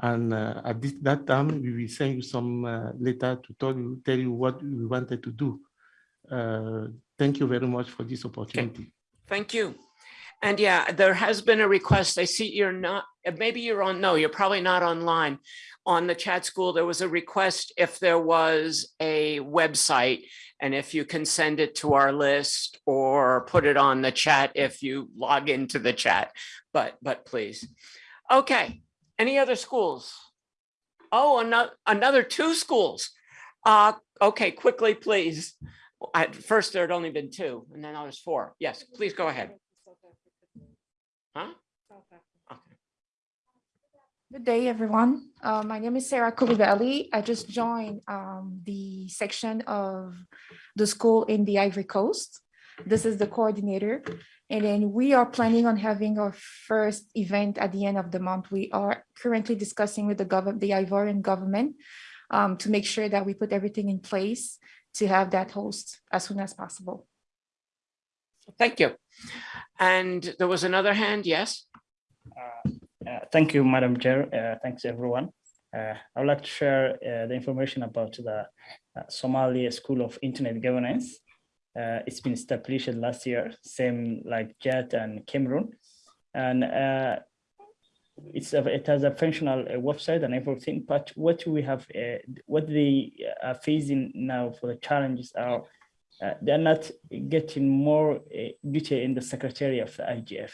And uh, at this, that time, we will send you some uh, letter to tell you, tell you what we wanted to do. Uh, Thank you very much for this opportunity. Thank you. And yeah, there has been a request. I see you're not, uh, maybe you're on, no, you're probably not online. On the chat school, there was a request if there was a website and if you can send it to our list or put it on the chat if you log into the chat, but, but please. Okay, any other schools? Oh, another, another two schools. Uh, okay, quickly, please. At first, there had only been two and then now there's four. Yes, please go ahead. Huh? Good day, everyone. Uh, my name is Sarah Koulibaly. I just joined um, the section of the school in the Ivory Coast. This is the coordinator. And then we are planning on having our first event at the end of the month. We are currently discussing with the government, the Ivorian government, um, to make sure that we put everything in place to have that host as soon as possible. Thank you. And there was another hand, yes? Uh, Thank you, Madam Chair. Uh, Thanks, everyone. Uh, I would like to share uh, the information about the uh, Somalia School of Internet Governance. Uh, It's been established last year, same like Chad and Cameroon. And uh, it's, a- it has a functional uh, website and everything, but what we have, uh, what they are facing now for the challenges are uh, they're not getting more uh, duty in the secretary of the IGF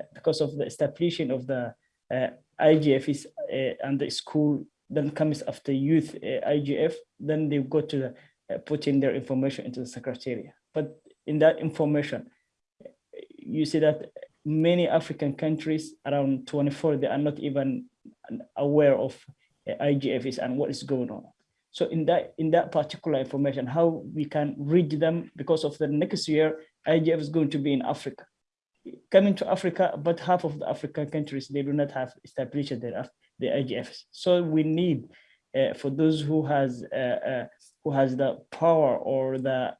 uh, because of the establishment of the uh, IGF is uh, and the school then comes after youth uh, IGF, then they go to the, uh, put in their information into the secretariat. But in that information, you see that many African countries, around 24, they are not even aware of IGFs and what is going on. So in that in that particular information, how we can read them because of the next year, IGF is going to be in Africa. Coming to Africa, but half of the African countries, they do not have established their the IGFs. So we need uh, for those who has uh, uh, who has the power or the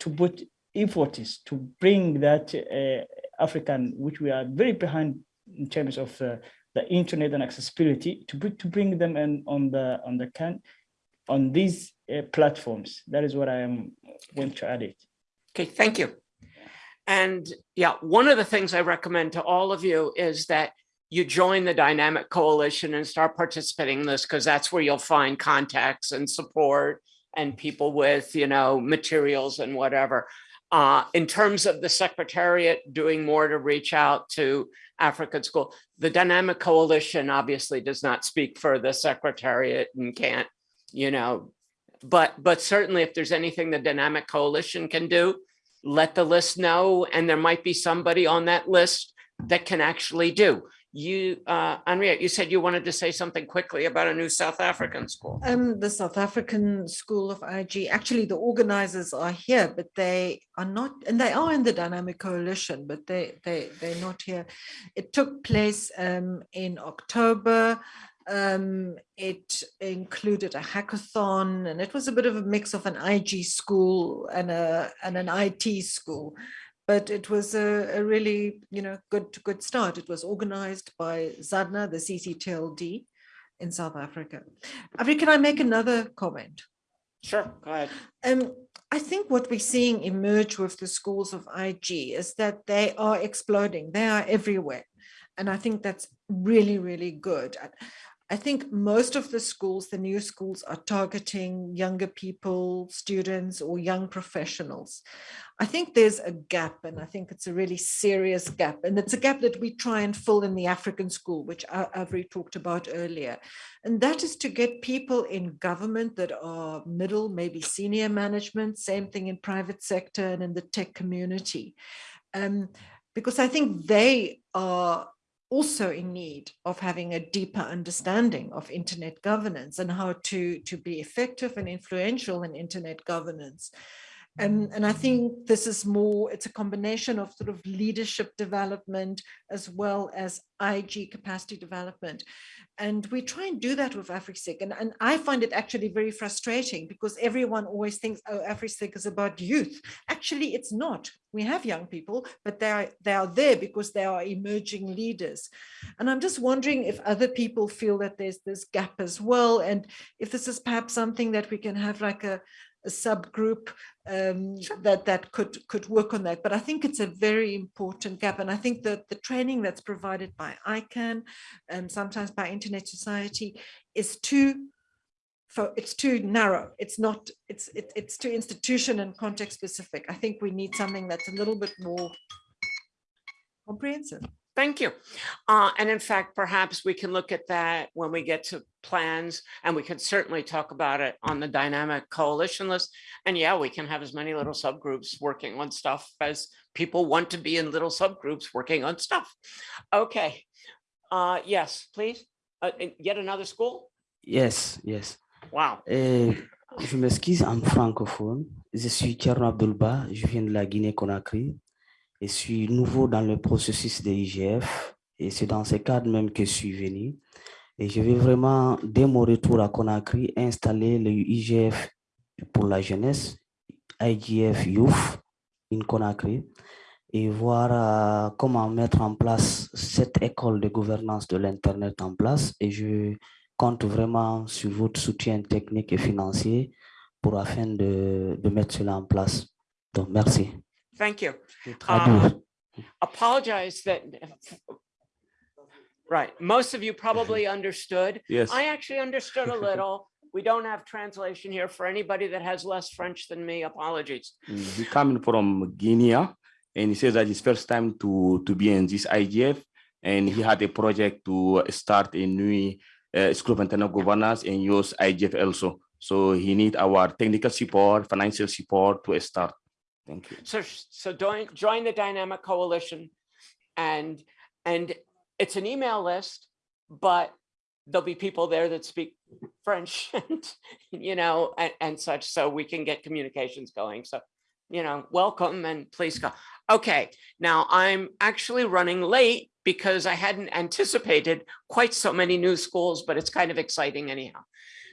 to put efforts to bring that uh, African, which we are very behind in terms of uh, the internet and accessibility, to bring to bring them in on the on the can on these uh, platforms. That is what I am going to add it. Okay, thank you. And yeah, one of the things I recommend to all of you is that you join the Dynamic Coalition and start participating in this because that's where you'll find contacts and support and people with, you know, materials and whatever. Uh, in terms of the Secretariat doing more to reach out to African School, the Dynamic Coalition obviously does not speak for the Secretariat and can't, you know, but but certainly if there's anything the Dynamic Coalition can do, let the list know, and there might be somebody on that list that can actually do. You, uh, Henriette, you said you wanted to say something quickly about a new South African school. Um, the South African School of IG, actually the organizers are here, but they are not, and they are in the Dynamic Coalition, but they, they, they're not here. It took place um, in October. Um, it included a hackathon and it was a bit of a mix of an IG school and a and an IT school but it was a, a, really, you know, good good start. It was organized by ZADNA, the CCTLD in South Africa. Avri, can I make another comment? Sure, go ahead. Um, I think what we're seeing emerge with the schools of IG is that they are exploding. They are everywhere. And I think that's really, really good. I think most of the schools, the new schools are targeting younger people, students or young professionals. I think there's a gap and I think it's a really serious gap. And it's a gap that we try and fill in the African school, which Avri talked about earlier. And that is to get people in government that are middle, maybe senior management, same thing in private sector and in the tech community. Um, because I think they are also in need of having a deeper understanding of internet governance and how to, to be effective and influential in internet governance. And, and I think this is more, it's a combination of sort of leadership development as well as IG capacity development. And we try and do that with AfriSIG. And, and I find it actually very frustrating because everyone always thinks, oh, AfriSIG is about youth. Actually, it's not. We have young people, but they are, they are there because they are emerging leaders. And I'm just wondering if other people feel that there's this gap as well. And if this is perhaps something that we can have like a, a subgroup um, sure. that that could could work on that. But I think it's a very important gap, and I think that the training that's provided by ICANN and sometimes by Internet Society is too for it's too narrow. It's not. It's it, it's too institution and context specific. I think we need something that's a little bit more comprehensive. Thank you. Uh, and in fact, perhaps we can look at that when we get to plans and we can certainly talk about it on the dynamic coalition list. And yeah, we can have as many little subgroups working on stuff as people want to be in little subgroups working on stuff. Okay. Uh, yes, please. Uh, yet another school? Yes, yes. Wow. Uh, je m'excuse en francophone. Je suis Tcherno Abdulba, je viens de la Guinée-Conakry. Je suis nouveau dans le processus de IGF et c'est dans ce cadre même que je suis venu. Et je vais vraiment, dès mon retour à Conakry, installer le IGF pour la jeunesse, IGF Youth in Conakry, et voir euh, comment mettre en place cette école de gouvernance de l'Internet en place. Et je compte vraiment sur votre soutien technique et financier pour afin de, de mettre cela en place. Donc, merci. Thank you. Um, apologize that, right, most of you probably understood. Yes. I actually understood a little. We don't have translation here for anybody that has less French than me. Apologies. He coming from Guinea and he says that it's first time to, to be in this IGF and he had a project to start a new uh, school of internal governance and use IGF also. So he need our technical support, financial support to start. Thank you. So, so join, join the dynamic coalition and, and it's an email list, but there'll be people there that speak French and, you know, and, and such, so we can get communications going. So, you know, welcome and please go. Okay, now I'm actually running late because I hadn't anticipated quite so many new schools, but it's kind of exciting anyhow.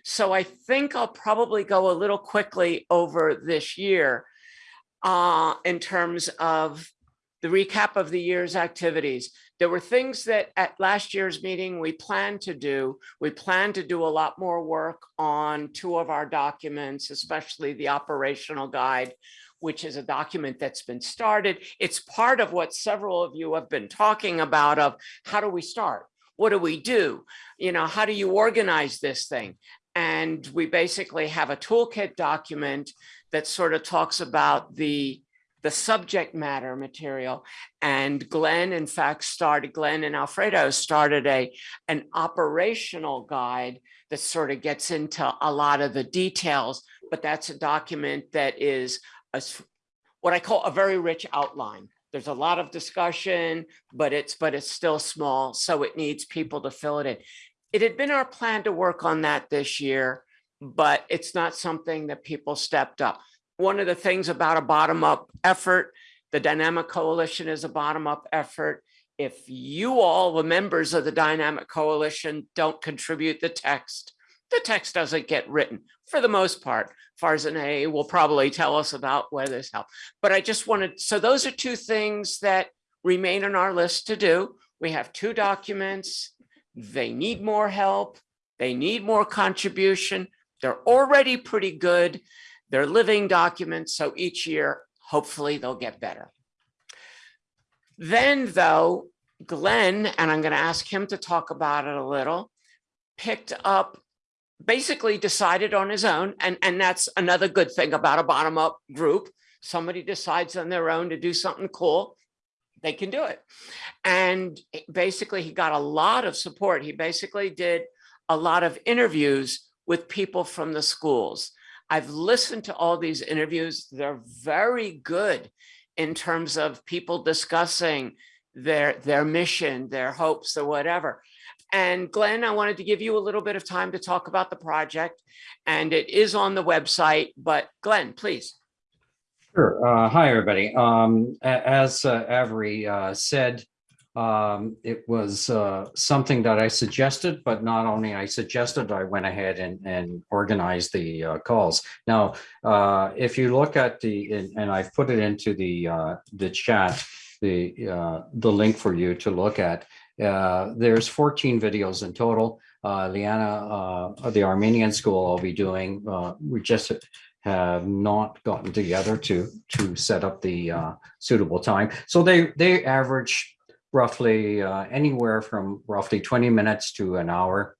So I think I'll probably go a little quickly over this year uh, in terms of the recap of the year's activities. There were things that at last year's meeting we planned to do. We planned to do a lot more work on two of our documents, especially the operational guide, which is a document that's been started. It's part of what several of you have been talking about of how do we start? What do we do? You know, how do you organize this thing? And we basically have a toolkit document that sort of talks about the the subject matter material. And Glenn, in fact, started, Glenn and Alfredo started a an operational guide that sort of gets into a lot of the details, but that's a document that is a, what I call a very rich outline. There's a lot of discussion, but it's, but it's still small, so it needs people to fill it in. It had been our plan to work on that this year, but it's not something that people stepped up. One of the things about a bottom-up effort, the Dynamic Coalition is a bottom-up effort. If you all, the members of the Dynamic Coalition, don't contribute the text, the text doesn't get written for the most part. Farzaneh will probably tell us about where this help. But I just wanted, so those are two things that remain on our list to do. We have two documents. They need more help. They need more contribution. They're already pretty good. They're living documents. So each year, hopefully they'll get better. Then though, Glenn, and I'm going to ask him to talk about it a little, picked up basically decided on his own. And, and that's another good thing about a bottom up group. Somebody decides on their own to do something cool, they can do it. And basically he got a lot of support. He basically did a lot of interviews with people from the schools. I've listened to all these interviews. They're very good in terms of people discussing their, their mission, their hopes or whatever. And Glenn, I wanted to give you a little bit of time to talk about the project and it is on the website, but Glenn, please. Sure. Uh, hi, everybody. Um, as uh, Avri uh, said, um, it was uh, something that I suggested, but not only I suggested, I went ahead and, and organized the uh, calls. Now, uh, if you look at the, and, and I've put it into the uh, the chat, the uh, the link for you to look at. Uh, there's 14 videos in total. Liana, the Armenian school I'll be doing, we just have not gotten together to to set up the suitable time. So they they average roughly uh, anywhere from roughly 20 minutes to an hour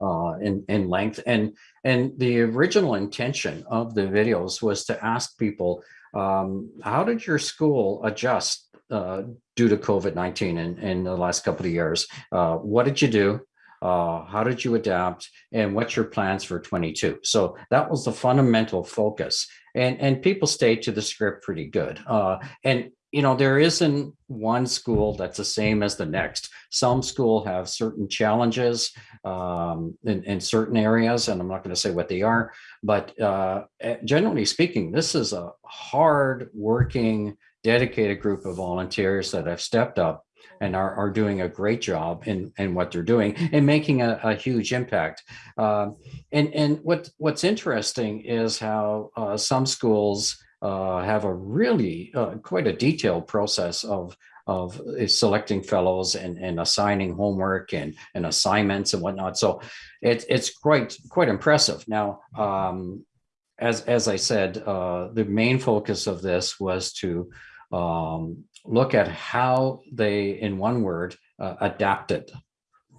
uh, in, in length. And, and the original intention of the videos was to ask people, um, how did your school adjust uh, due to COVID-19 in, in the last couple of years? Uh, what did you do? Uh, how did you adapt? And what's your plans for 22? So that was the fundamental focus. And, and people stayed to the script pretty good. Uh, and you know, there isn't one school that's the same as the next. Some school have certain challenges um, in, in certain areas, and I'm not going to say what they are, but uh, eh, generally speaking, this is a hard working, dedicated group of volunteers that have stepped up and are, are doing a great job in, in what they're doing and making a, a huge impact. Uh, and and what, what's interesting is how uh, some schools have a really uh, quite a detailed process of of uh, selecting fellows and, and assigning homework and, and assignments and whatnot. So it, it's quite quite impressive. Now, um, as as I said, uh, the main focus of this was to um, look at how they, in one word, uh, adapted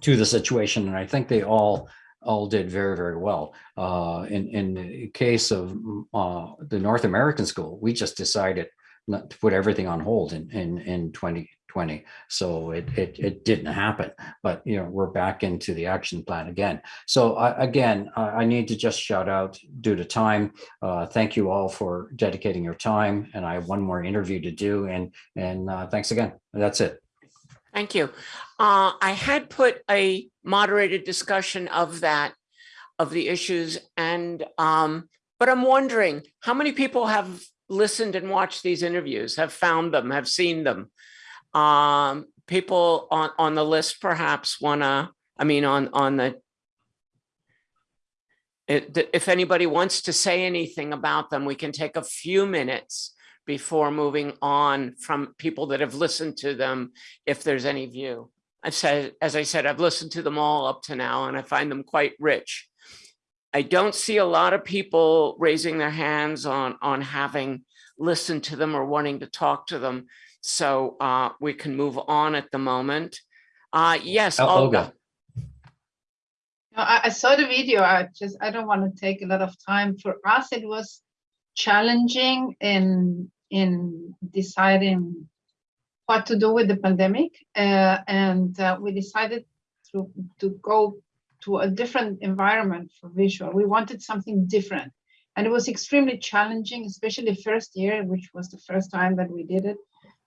to the situation, and I think they all all did very, very well. Uh, in, in the case of uh, the North American school, we just decided not to put everything on hold in, in, in 2020. So it, it, it didn't happen, but you know, we're back into the action plan again. So I, again, I, I need to just shout out due to time. Uh, thank you all for dedicating your time. And I have one more interview to do and, and uh, thanks again. That's it. Thank you. Uh, I had put a moderated discussion of that, of the issues and, um, but I'm wondering how many people have listened and watched these interviews, have found them, have seen them? Um, people on, on the list perhaps wanna, I mean, on, on the, if anybody wants to say anything about them, we can take a few minutes before moving on from people that have listened to them, if there's any view. I've said, as I said, I've listened to them all up to now and I find them quite rich. I don't see a lot of people raising their hands on, on having listened to them or wanting to talk to them. So uh, we can move on at the moment. Uh, yes, Oh, Olga. Olga. No, I, I saw the video. I just, I don't want to take a lot of time. For us, it was challenging in, in deciding what to do with the pandemic. Uh, and uh, we decided to, to go to a different environment for visual. We wanted something different. And it was extremely challenging, especially first year, which was the first time that we did it.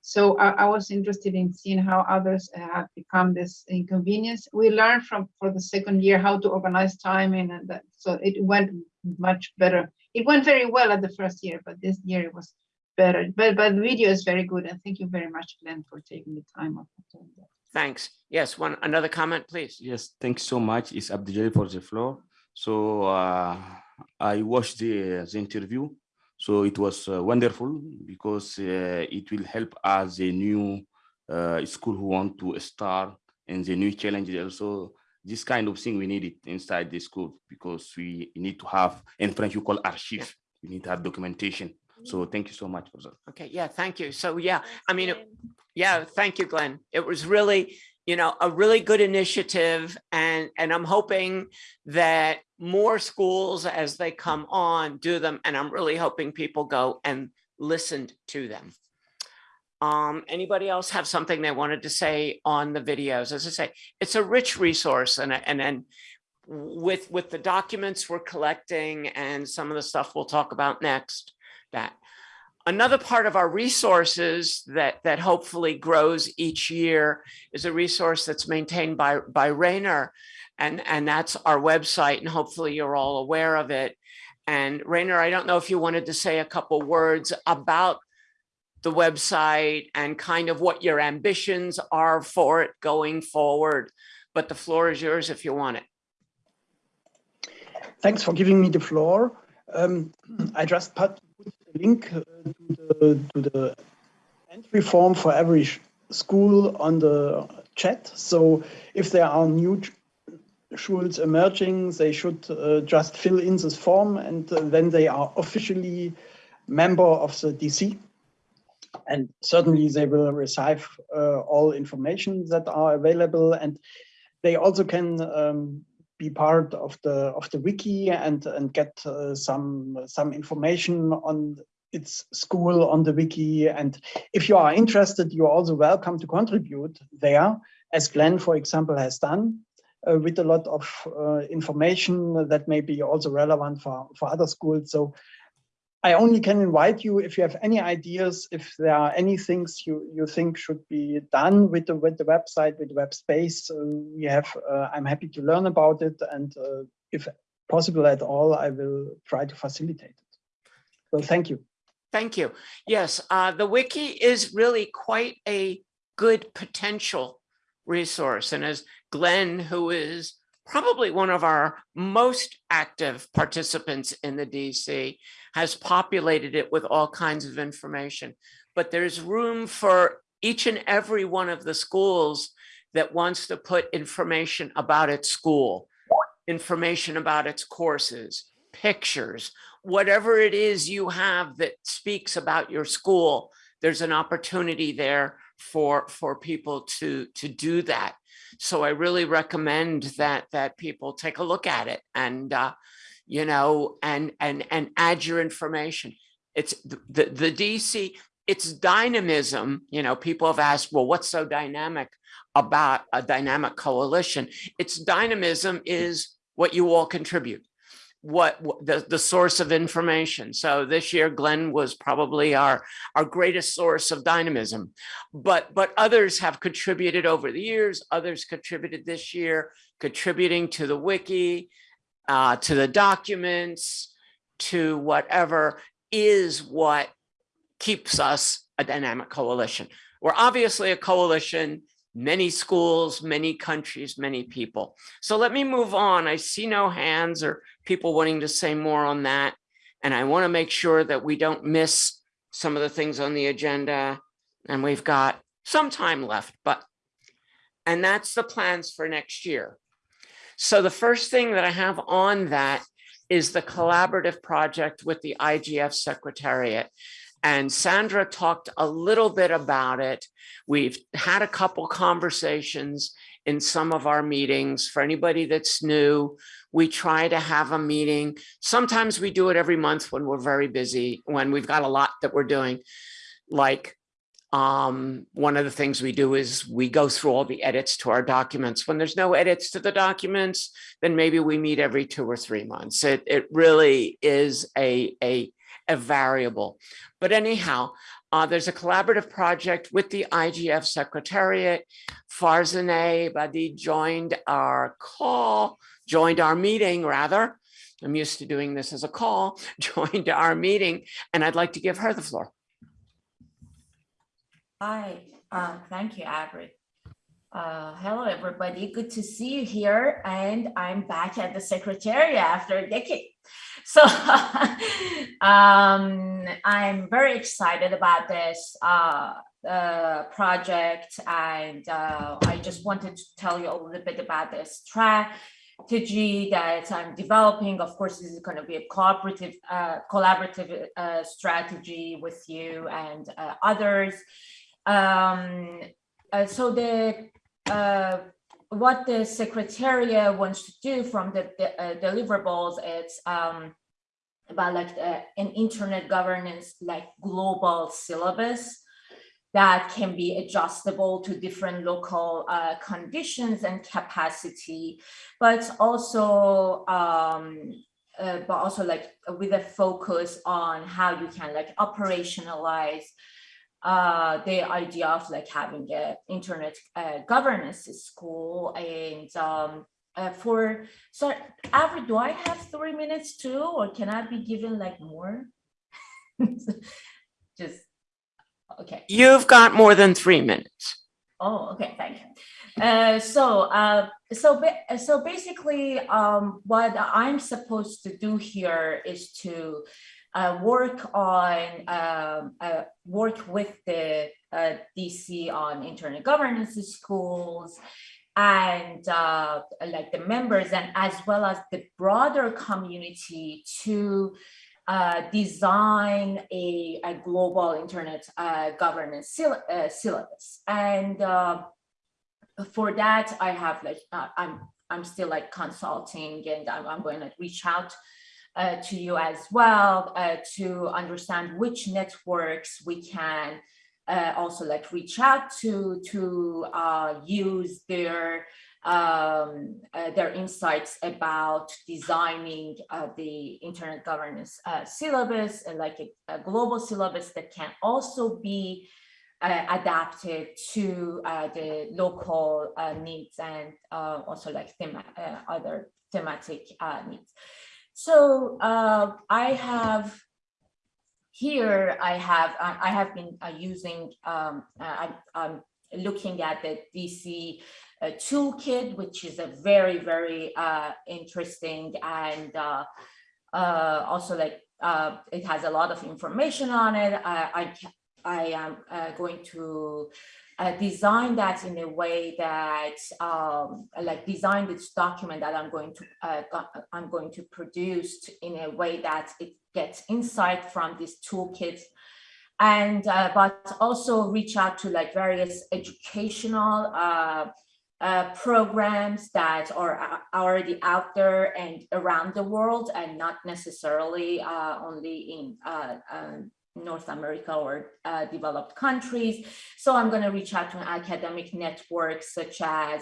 So I, I was interested in seeing how others have become this inconvenience. We learned from for the second year how to organize timing and that, so it went much better. It went very well at the first year, but this year it was better. But but the video is very good, and thank you very much, Glenn, for taking the time of doing that. Thanks. Yes, one, another comment, please. Yes, thanks so much. It's Abdul for the floor. So uh, I watched the, the interview. So it was uh, wonderful because uh, it will help us a new uh, school who want to start and the new challenges also. This kind of thing we need it inside the school because we need to have in French you call archive. We need to have documentation. So thank you so much for that. Okay, yeah, thank you. So yeah, I mean, it- yeah, thank you, Glenn. It was really, you know, a really good initiative and, and I'm hoping that more schools as they come on do them. And I'm really hoping people go and listened to them. Um, anybody else have something they wanted to say on the videos? As I say, it's a rich resource and, and then with, with the documents we're collecting and some of the stuff we'll talk about next, that Another part of our resources that, that hopefully grows each year is a resource that's maintained by, by Rayner. And, and that's our website and hopefully you're all aware of it. And Rayner, I don't know if you wanted to say a couple words about the website and kind of what your ambitions are for it going forward. But the floor is yours if you want it. Thanks for giving me the floor. Um, I just put link uh, to, the, to the entry form for every school on the chat. So if there are new schools emerging, they should uh, just fill in this form and uh, then they are officially member of the DC. And certainly they will receive uh, all information that are available and they also can um, be part of the of the wiki and and get uh, some some information on its school on the wiki. And if you are interested you're also welcome to contribute there as Glenn for example has done uh, with a lot of uh, information that may be also relevant for for other schools. So I only can invite you if you have any ideas, if there are any things you, you think should be done with the with the website, with the web space, uh, we have, uh, I'm happy to learn about it. And uh, if possible at all, I will try to facilitate it. Well, thank you. Thank you. Yes, uh, the wiki is really quite a good potential resource. And as Glenn, who is probably one of our most active participants in the DC, has populated it with all kinds of information. But there's room for each and every one of the schools that wants to put information about its school, information about its courses, pictures, whatever it is you have that speaks about your school, there's an opportunity there for, for people to, to do that. So I really recommend that, that people take a look at it and, uh, you know, and, and, and add your information. It's the, the, the DC, it's dynamism, you know, people have asked, well, what's so dynamic about a dynamic coalition? Its dynamism is what you all contribute what the, the source of information. So this year, Glenn was probably our, our greatest source of dynamism. But, but others have contributed over the years, others contributed this year, contributing to the wiki, uh, to the documents, to whatever is what keeps us a dynamic coalition. We're obviously a coalition, many schools, many countries, many people. So let me move on. I see no hands or people wanting to say more on that. And I want to make sure that we don't miss some of the things on the agenda. And we've got some time left, but, and that's the plans for next year. So the first thing that I have on that is the collaborative project with the IGF Secretariat. And Sandra talked a little bit about it. We've had a couple conversations in some of our meetings. For anybody that's new, we try to have a meeting. Sometimes we do it every month when we're very busy, when we've got a lot that we're doing. Like um, one of the things we do is we go through all the edits to our documents. When there's no edits to the documents, then maybe we meet every two or three months. It, it really is a, a, a variable. But anyhow, Uh, there's a collaborative project with the IGF Secretariat. Farzaneh Badiei joined our call, joined our meeting rather. I'm used to doing this as a call, joined our meeting, and I'd like to give her the floor. Hi, uh, thank you, Avri. Uh, hello, everybody. Good to see you here. And I'm back at the Secretariat after a decade. So um, I'm very excited about this uh, uh, project. And uh, I just wanted to tell you a little bit about this strategy that I'm developing. Of course, this is going to be a cooperative, uh, collaborative uh, strategy with you and uh, others. Um, so the what the secretariat wants to do from the, the uh, deliverables it's um, about like uh, an internet governance like global syllabus that can be adjustable to different local uh, conditions and capacity, but also um, uh, but also like with a focus on how you can like operationalize uh, the idea of like having a internet uh, governance school and um, uh, for so Avri, do I have three minutes too, or can I be given like more? Just okay. You've got more than three minutes. Oh, okay, thank you. Uh, so, uh, so, so basically, um, what I'm supposed to do here is to uh, work on um, uh, work with the uh, DC on internet governance schools and uh, like the members and as well as the broader community to uh, design a, a, global internet uh, governance syllabus. And for that, I have like, I'm, I'm still like consulting and I'm, I'm going to reach out uh, to you as well uh, to understand which networks we can uh, also like reach out to to uh, use their um, uh, their insights about designing uh, the internet governance syllabus and like a, a, global syllabus that can also be adapted to the local needs and also like thema other thematic needs. So uh, I have here, I have I have been uh, using, um, I, am looking at the DC uh, toolkit, which is a very, very uh, interesting and uh, uh, also like it has a lot of information on it. I, I, I am going to uh, design that in a way that um, like design this document that I'm going to uh, I'm going to produce in a way that it gets insight from this toolkit and uh, but also reach out to like various educational uh, uh, programs that are uh, already out there and around the world and not necessarily only in um, North America or uh, developed countries. So I'm going to reach out to academic networks such as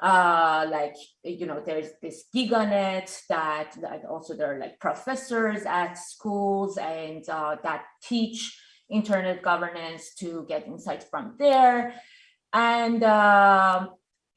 uh, like, you know, there's this GigaNet that, that also there are like professors at schools and uh, that teach internet governance to get insights from there. And uh,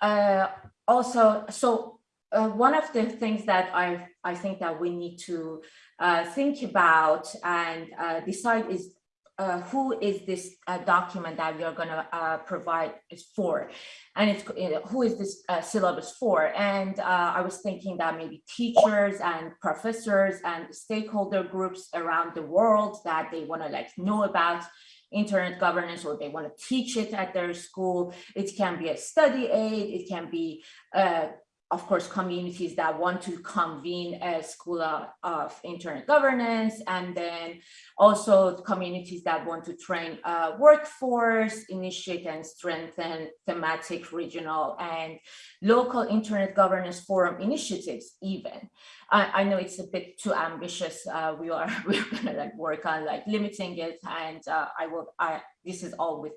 uh, also, so uh, one of the things that I, I think that we need to uh, think about and uh, decide is uh, who is this uh, document that we are going to uh, provide for. And it's who is this syllabus for? And I was thinking that maybe teachers and professors and stakeholder groups around the world that they want to like know about internet governance or they want to teach it at their school. It can be a study aid, it can be uh, of course, communities that want to convene a school of internet governance, and then also communities that want to train a workforce, initiate and strengthen thematic, regional, and local internet governance forum initiatives even. I, I know it's a bit too ambitious. Uh, we are we're gonna like work on like limiting it, and uh, I will. I this is all with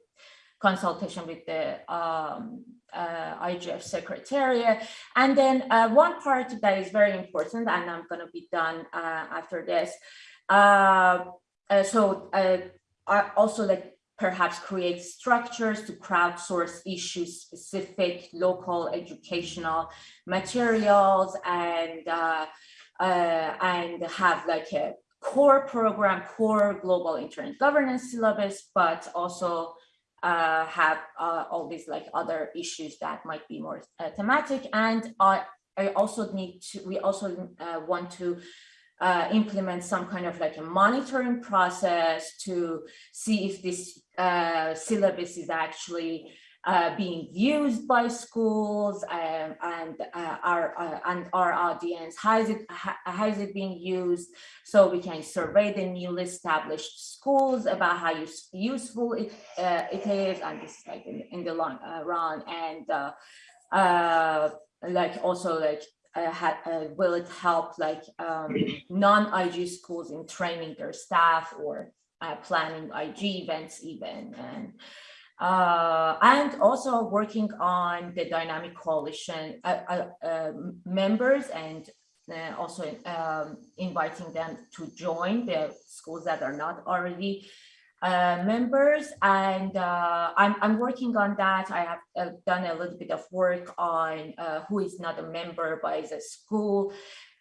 consultation with the um, uh, IGF Secretariat. And then uh, one part that is very important, and I'm going to be done uh, after this. Uh, uh, so uh, also like perhaps create structures to crowdsource issue specific local educational materials and and have like a core program, core global internet governance syllabus, but also uh, have uh, all these like other issues that might be more uh, thematic. And I, I also need to, we also uh, want to uh, implement some kind of like a monitoring process to see if this uh, syllabus is actually uh, being used by schools um, and uh, our uh, and our audience. How is it how is it being used? So we can survey the newly established schools about how use, useful it uh, it is, and this is like in, in the long run, and like also like uh, had, uh, will it help like um, non-IG schools in training their staff or uh, planning IG events even and uh, and also working on the dynamic coalition members and also um, inviting them to join the schools that are not already uh, members and uh, I'm, I'm working on that. I have uh, done a little bit of work on who is not a member by the school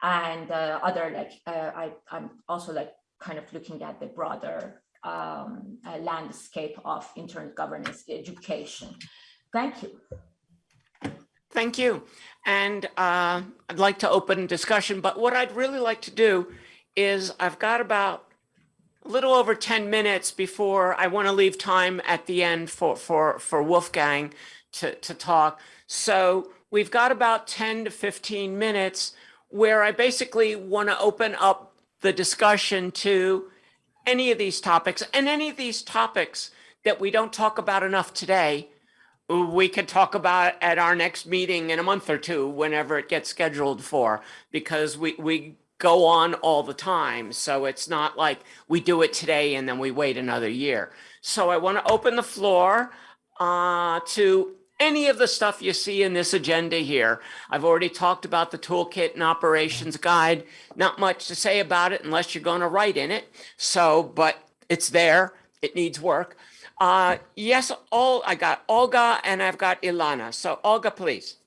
and other like I, I'm also like kind of looking at the broader um, landscape of internet governance education. Thank you. Thank you. And uh, I'd like to open discussion, but what I'd really like to do is I've got about a little over 10 minutes before I want to leave time at the end for, for, for Wolfgang to, to talk. So we've got about 10 to 15 minutes where I basically want to open up the discussion to any of these topics and any of these topics that we don't talk about enough today, we could talk about at our next meeting in a month or two, whenever it gets scheduled for, because we, we go on all the time. So it's not like we do it today and then we wait another year. So I want to open the floor uh, to any of the stuff you see in this agenda here. I've already talked about the toolkit and operations guide. Not much to say about it unless you're going to write in it. So, but it's there. It needs work. Uh, yes, all I got Olga and I've got Ilana. So Olga, please.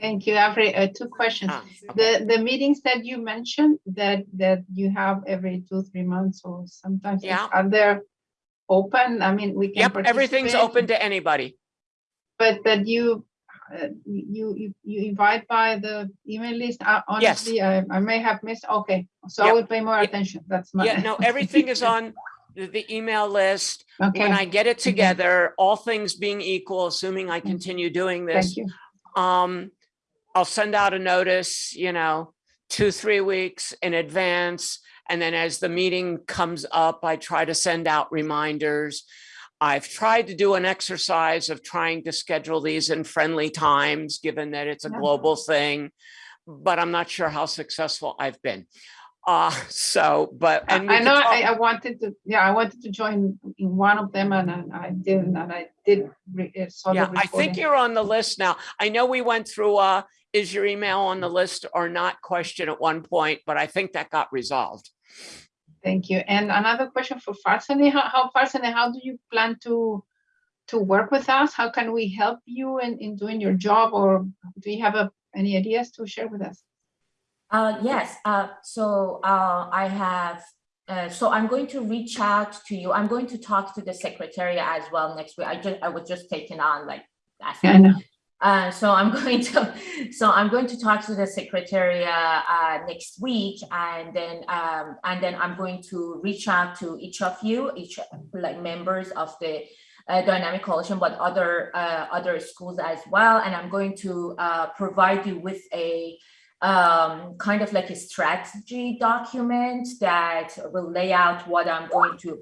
Thank you, Avri. Uh, two questions. Ah, The the meetings that you mentioned that that you have every two three months or sometimes Yeah. are they open? I mean, we can. Yep, everything's open to anybody. But that you uh, you you you invite by the email list. Uh, honestly, I, I may have missed. Okay, so I Yep. will pay more attention. That's my. Yeah, no, everything is on the, the email list. okay. When I get it together, all things being equal, assuming I continue doing this. Thank you. Um, I'll send out a notice, you know, two, three weeks in advance. And then as the meeting comes up, I try to send out reminders. I've tried to do an exercise of trying to schedule these in friendly times, given that it's a Yeah. global thing, but I'm not sure how successful I've been. Uh, so, but, I and I know I, I wanted to, yeah, I wanted to join in one of them and I I didn't, and I did. re- uh, Yeah, I think you're on the list now. I know we went through uh is your email on the list or not question at one point, but I think that got resolved. Thank you. And another question for Farzaneh, how, how Farzaneh, how do you plan to, to work with us? How can we help you in, in doing your job or do you have a, any ideas to share with us? Uh, yes, uh, so uh, I have, uh, so I'm going to reach out to you. I'm going to talk to the secretariat as well next week. I just, I was just taken on like last Yeah, I know. Uh, so I'm going to, so I'm going to talk to the secretariat uh, next week, and then um, and then I'm going to reach out to each of you, each like members of the uh, Dynamic Coalition, but other uh, other schools as well, and I'm going to uh, provide you with a um, kind of like a strategy document that will lay out what I'm going to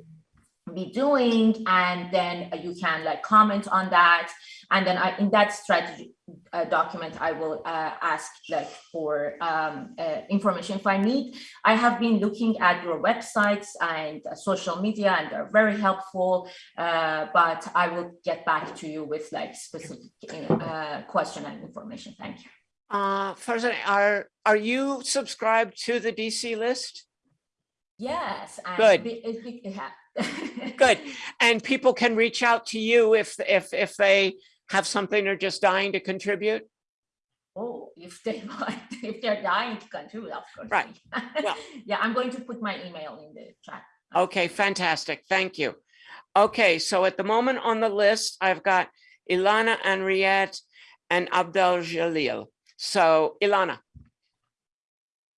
be doing and then you can like comment on that and then I in that strategy uh, document I will uh, ask like for um, uh, information if I need I have been looking at your websites and uh, social media and they're very helpful uh, but I will get back to you with like specific uh, question and information thank you Uh, Farzan, are, are you subscribed to the DC list? Yes. Good. be- be-. Good. And people can reach out to you if, if, if they have something they're just dying to contribute? Oh, if they want, if they're dying to contribute, of course. Right. Well- Yeah, I'm going to put my email in the chat. Okay, fantastic. Thank you. Okay, so at the moment on the list, I've got Ilana, Henriette, and Abdel Jalil. So Ilana,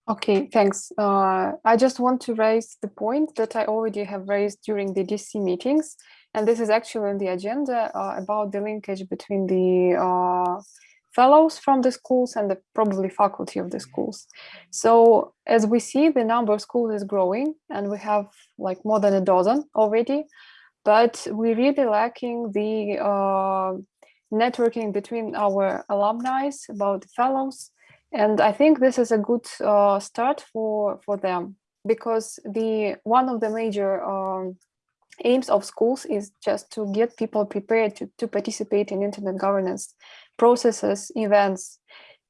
Okay, thanks. Uh, I just want to raise the point that I already have raised during the DC meetings, and this is actually on the agenda uh, about the linkage between the uh, fellows from the schools and the probably faculty of the schools. So as we see, the number of schools is growing, and we have like more than a dozen already, but we're really lacking the uh, networking between our alumni about the fellows and I think this is a good uh, start for for them because the one of the major um, aims of schools is just to get people prepared to, to participate in internet governance processes, events,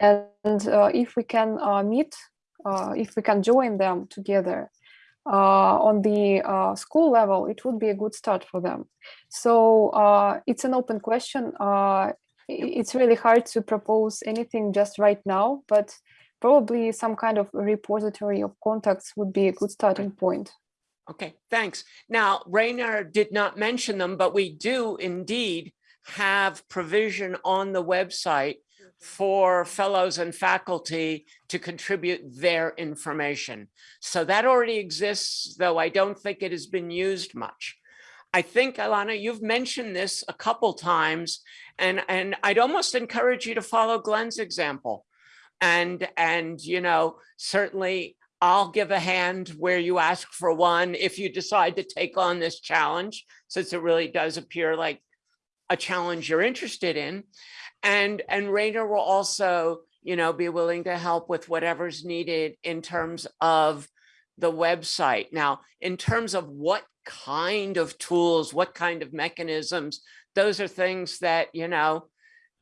and uh, if we can uh, meet, uh, if we can join them together uh, on the uh, school level, it would be a good start for them. So it's an open question. It's really hard to propose anything just right now, but probably some kind of repository of contacts would be a good starting point. Okay, thanks. Now, Rainer did not mention them, but we do indeed have provision on the website for fellows and faculty to contribute their information. So that already exists, though I don't think it has been used much. I think, Alana, you've mentioned this a couple times, and, and I'd almost encourage you to follow Glenn's example. And, and, you know, certainly I'll give a hand where you ask for one if you decide to take on this challenge, since it really does appear like a challenge you're interested in. And, and Rainer will also, you know, be willing to help with whatever's needed in terms of the website. Now, in terms of what kind of tools, what kind of mechanisms, those are things that, you know,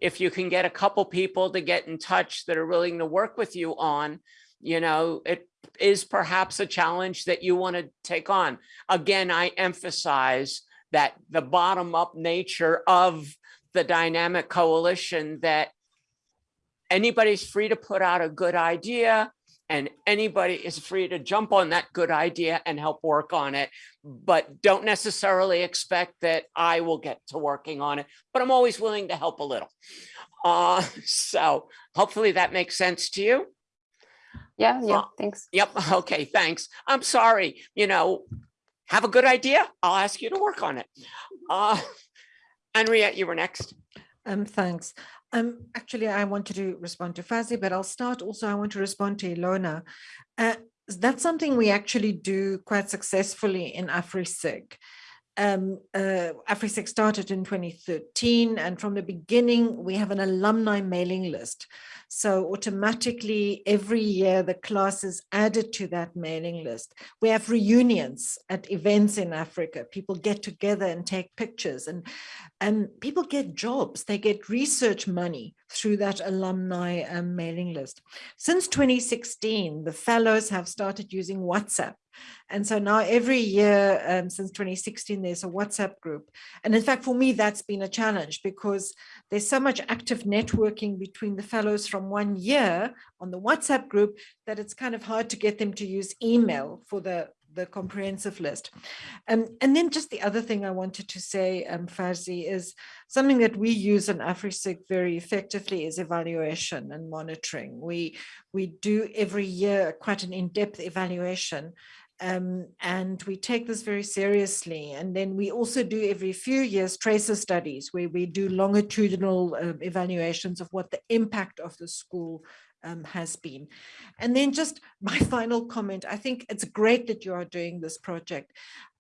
if you can get a couple people to get in touch that are willing to work with you on, you know, it is perhaps a challenge that you want to take on. Again, I emphasize that the bottom up nature of the dynamic coalition that anybody's free to put out a good idea and anybody is free to jump on that good idea and help work on it, but don't necessarily expect that I will get to working on it, but I'm always willing to help a little. Uh, so hopefully that makes sense to you. Yeah, yeah, Uh, thanks. Yep, okay, thanks. I'm sorry, you know, have a good idea, I'll ask you to work on it. Uh, Henriette, you were next. Um, thanks. Um, actually, I wanted to respond to Fazi, but I'll start also, I want to respond to Ilona. Uh, that's something we actually do quite successfully in AfriSIG. Um, uh, AfriSIG started in 2013, and from the beginning, we have an alumni mailing list. So automatically, every year, the class is added to that mailing list. We have reunions at events in Africa. People get together and take pictures, and, and people get jobs. They get research money through that alumni um, mailing list. Since 2016, the fellows have started using WhatsApp. And so now every year um, since 2016, there's a WhatsApp group. And in fact, for me, that's been a challenge because there's so much active networking between the fellows from one year on the WhatsApp group that it's kind of hard to get them to use email for the the comprehensive list. Um, and then just the other thing I wanted to say, um, Farzi, is something that we use in AfriSIG very effectively is evaluation and monitoring. We, we do every year quite an in-depth evaluation um, and we take this very seriously. And then we also do every few years tracer studies where we do longitudinal um, evaluations of what the impact of the school um, has been. And then just my final comment, I think it's great that you are doing this project,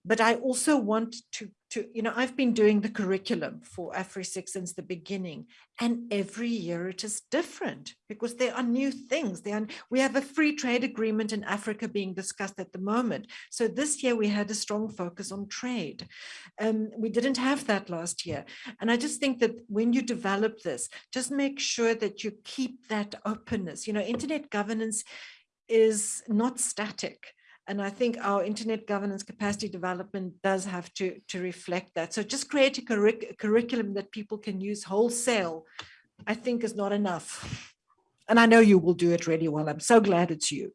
but I also want to, to you know, I've been doing the curriculum for AfriSIG since the beginning, and every year it is different because there are new things. There are, we have a free trade agreement in Africa being discussed at the moment. So this year we had a strong focus on trade. Um, we didn't have that last year. And I just think that when you develop this, just make sure that you keep that openness. You know, internet governance is not static. And I think our internet governance capacity development does have to, to reflect that. So just create a curric curriculum that people can use wholesale, I think is not enough. And I know you will do it really well. I'm so glad it's you.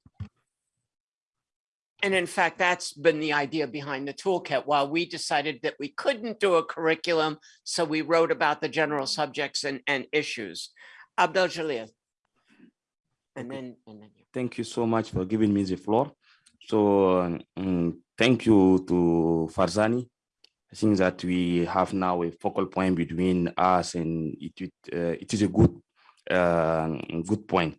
And in fact, that's been the idea behind the toolkit. While we decided that we couldn't do a curriculum, so we wrote about the general subjects and, and issues. Abdel Jalil. And then, and then you. Thank you so much for giving me the floor. So um, thank you to Farzaneh. I think that we have now a focal point between us and it, uh, it is a good, uh, good point.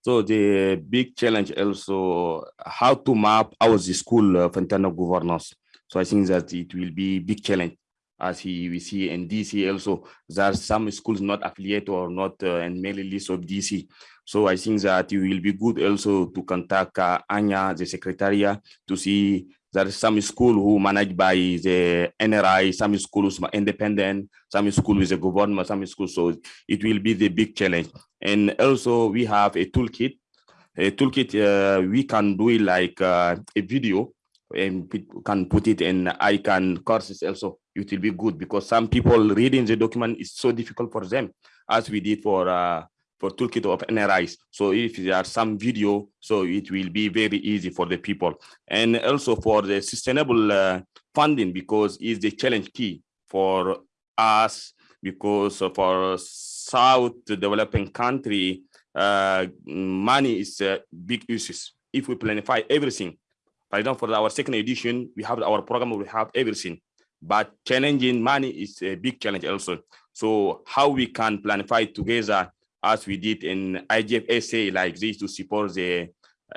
So the big challenge also how to map our school uh, internal governance. So I think that it will be big challenge as he, we see in DC also, there are some schools not affiliated or not uh, in mailing list of DC. So I think that it will be good also to contact uh, Anja, the secretariat, to see there is some school who managed by the NRI, some schools are independent, some school with the government, some schools. So it will be the big challenge. And also we have a toolkit. A toolkit, uh, we can do it like uh, a video and can put it in icon courses also. It will be good because some people reading the document is so difficult for them as we did for uh, for toolkit of NRIs. So if there are some video, so it will be very easy for the people. And also for the sustainable uh, funding, because is the challenge key for us, because for South developing country, uh, money is a big issues. If we planify everything, for example, for our second edition, we have our program, we have everything, but challenging money is a big challenge also. So how we can planify together as we did in IGFSA like this to support the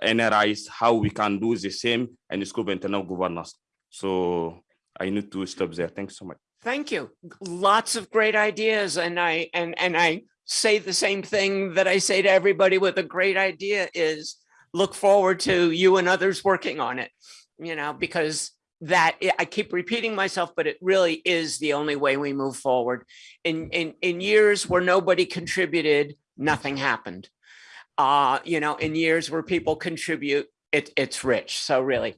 NRIs, how we can do the same school of internal governance. So I need to stop there. Thanks so much. Thank you. Lots of great ideas. And I and and I say the same thing that I say to everybody with a great idea is look forward to you and others working on it, you know, because that I keep repeating myself, but it really is the only way we move forward. In in in years where nobody contributed, nothing happened. Uh, you know, in years where people contribute, it it's rich. So really,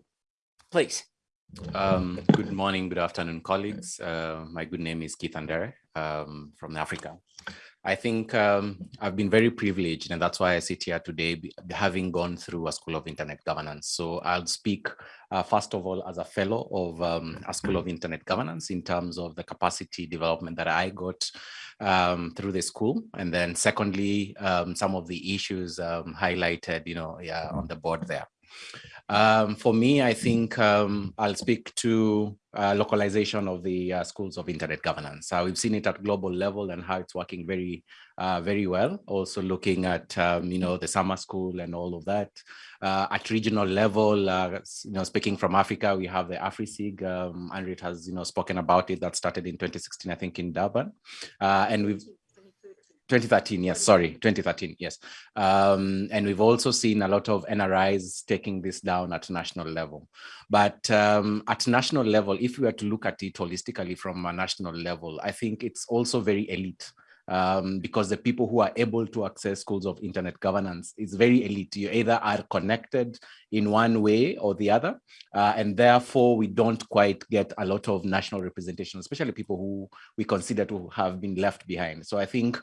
please. Um, good morning, good afternoon, colleagues. Uh, my good name is Keith Andere um, from Africa. I think um, I've been very privileged and that's why I sit here today having gone through a School of Internet Governance. So I'll speak uh, first of all as a fellow of um, a School of Internet Governance in terms of the capacity development that I got um, through the school. And then secondly, um, some of the issues um, highlighted, you know, yeah, on the board there. Um, for me, I think um, I'll speak to uh, localization of the uh, schools of internet governance. Uh, we've seen it at global level and how it's working very, uh, very well. Also looking at, um, you know, the summer school and all of that. Uh, at regional level, uh, you know, speaking from Africa, we have the AfriSIG. Um, has, you know, spoken about it. That started in 2016, I think, in Durban. and we've 2013, yes, sorry, 2013, yes. Um, and we've also seen a lot of NRIs taking this down at national level. But um, at national level, if we were to look at it holistically from a national level, I think it's also very elite um, because the people who are able to access schools of internet governance is very elite. You either are connected in one way or the other, uh, and therefore we don't quite get a lot of national representation, especially people who we consider to have been left behind. So I think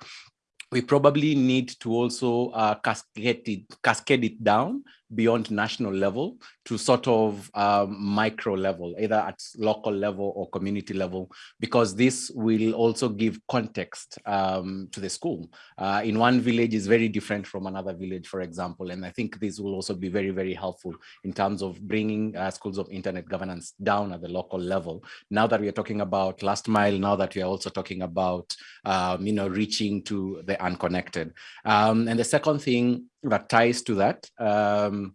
we probably need to also uh, cascade, it, cascade it down beyond national level to sort of um, micro level, either at local level or community level, because this will also give context um, to the school. Uh, in one village is very different from another village, for example, and I think this will also be very, very helpful in terms of bringing uh, schools of internet governance down at the local level. Now that we are talking about last mile, now that we are also talking about, um, you know, reaching to the unconnected. Um, and the second thing that ties to that um,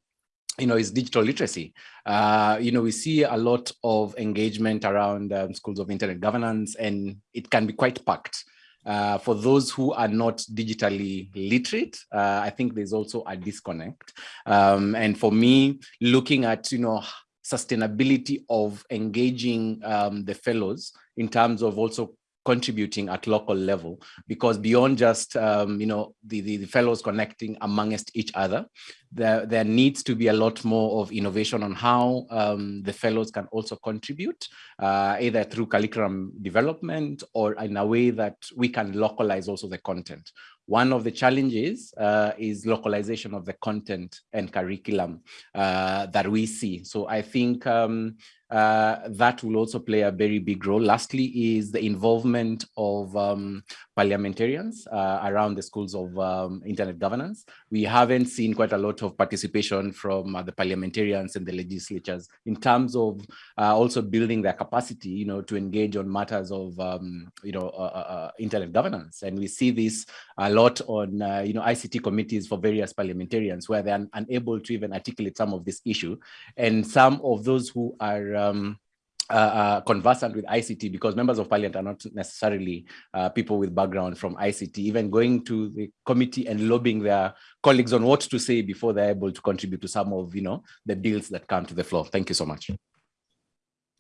you know, is digital literacy. Uh, you know, we see a lot of engagement around um, schools of internet governance, and it can be quite packed. Uh, for those who are not digitally literate, uh, I think there's also a disconnect. Um, and for me, looking at, you know, sustainability of engaging um, the fellows in terms of also contributing at local level because beyond just um, you know the, the, the fellows connecting amongst each other there there needs to be a lot more of innovation on how um, the fellows can also contribute uh, either through curriculum development or in a way that we can localize also the content one of the challenges uh, is localization of the content and curriculum uh, that we see. So I think um, uh, that will also play a very big role. Lastly is the involvement of um, parliamentarians uh, around the schools of um, internet governance. We haven't seen quite a lot of participation from uh, the parliamentarians and the legislatures in terms of uh, also building their capacity, you know, to engage on matters of, um, you know, internet governance. And we see this a lot on, you know, ICT committees for various parliamentarians where they're unable to even articulate some of this issue. And some of those who are um, uh, uh, conversant with ICT because members of parliament are not necessarily uh, people with background from ICT, even going to the committee and lobbying their colleagues on what to say before they're able to contribute to some of, you know, the bills that come to the floor. Thank you so much.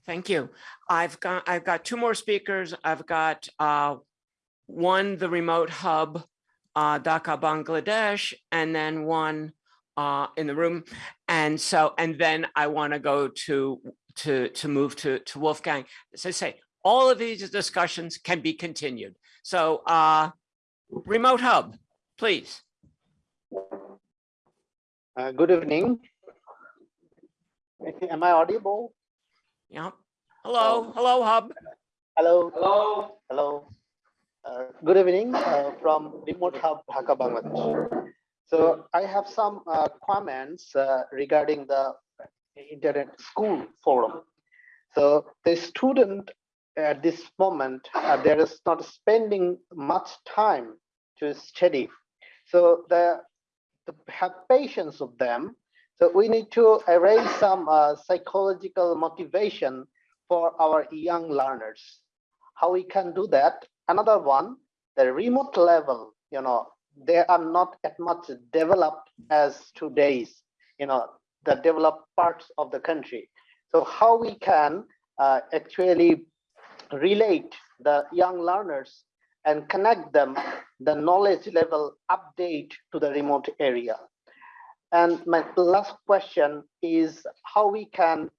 Thank you. I've got I've got two more speakers. I've got uh, one, the remote hub, uh, Dhaka, Bangladesh, and then one uh, in the room. And so, and then I want to go to to, to move to, to Wolfgang. As I say, all of these discussions can be continued. So uh, remote hub, please. Uh, good evening. Am I audible? Yeah. Hello, hello, hub. Hello. Hello. Hello. Uh, good evening uh, from remote hub Dhaka, Bangladesh. So I have some uh, comments uh, regarding the internet school forum. So the student at this moment, uh, there is not spending much time to study. So the, to have patience of them. So we need to arrange some uh, psychological motivation for our young learners. How we can do that? Another one, the remote level, you know, they are not as much developed as today's, you know, the developed parts of the country. So how we can uh, actually relate the young learners and connect them the knowledge level update to the remote area. And my last question is how we can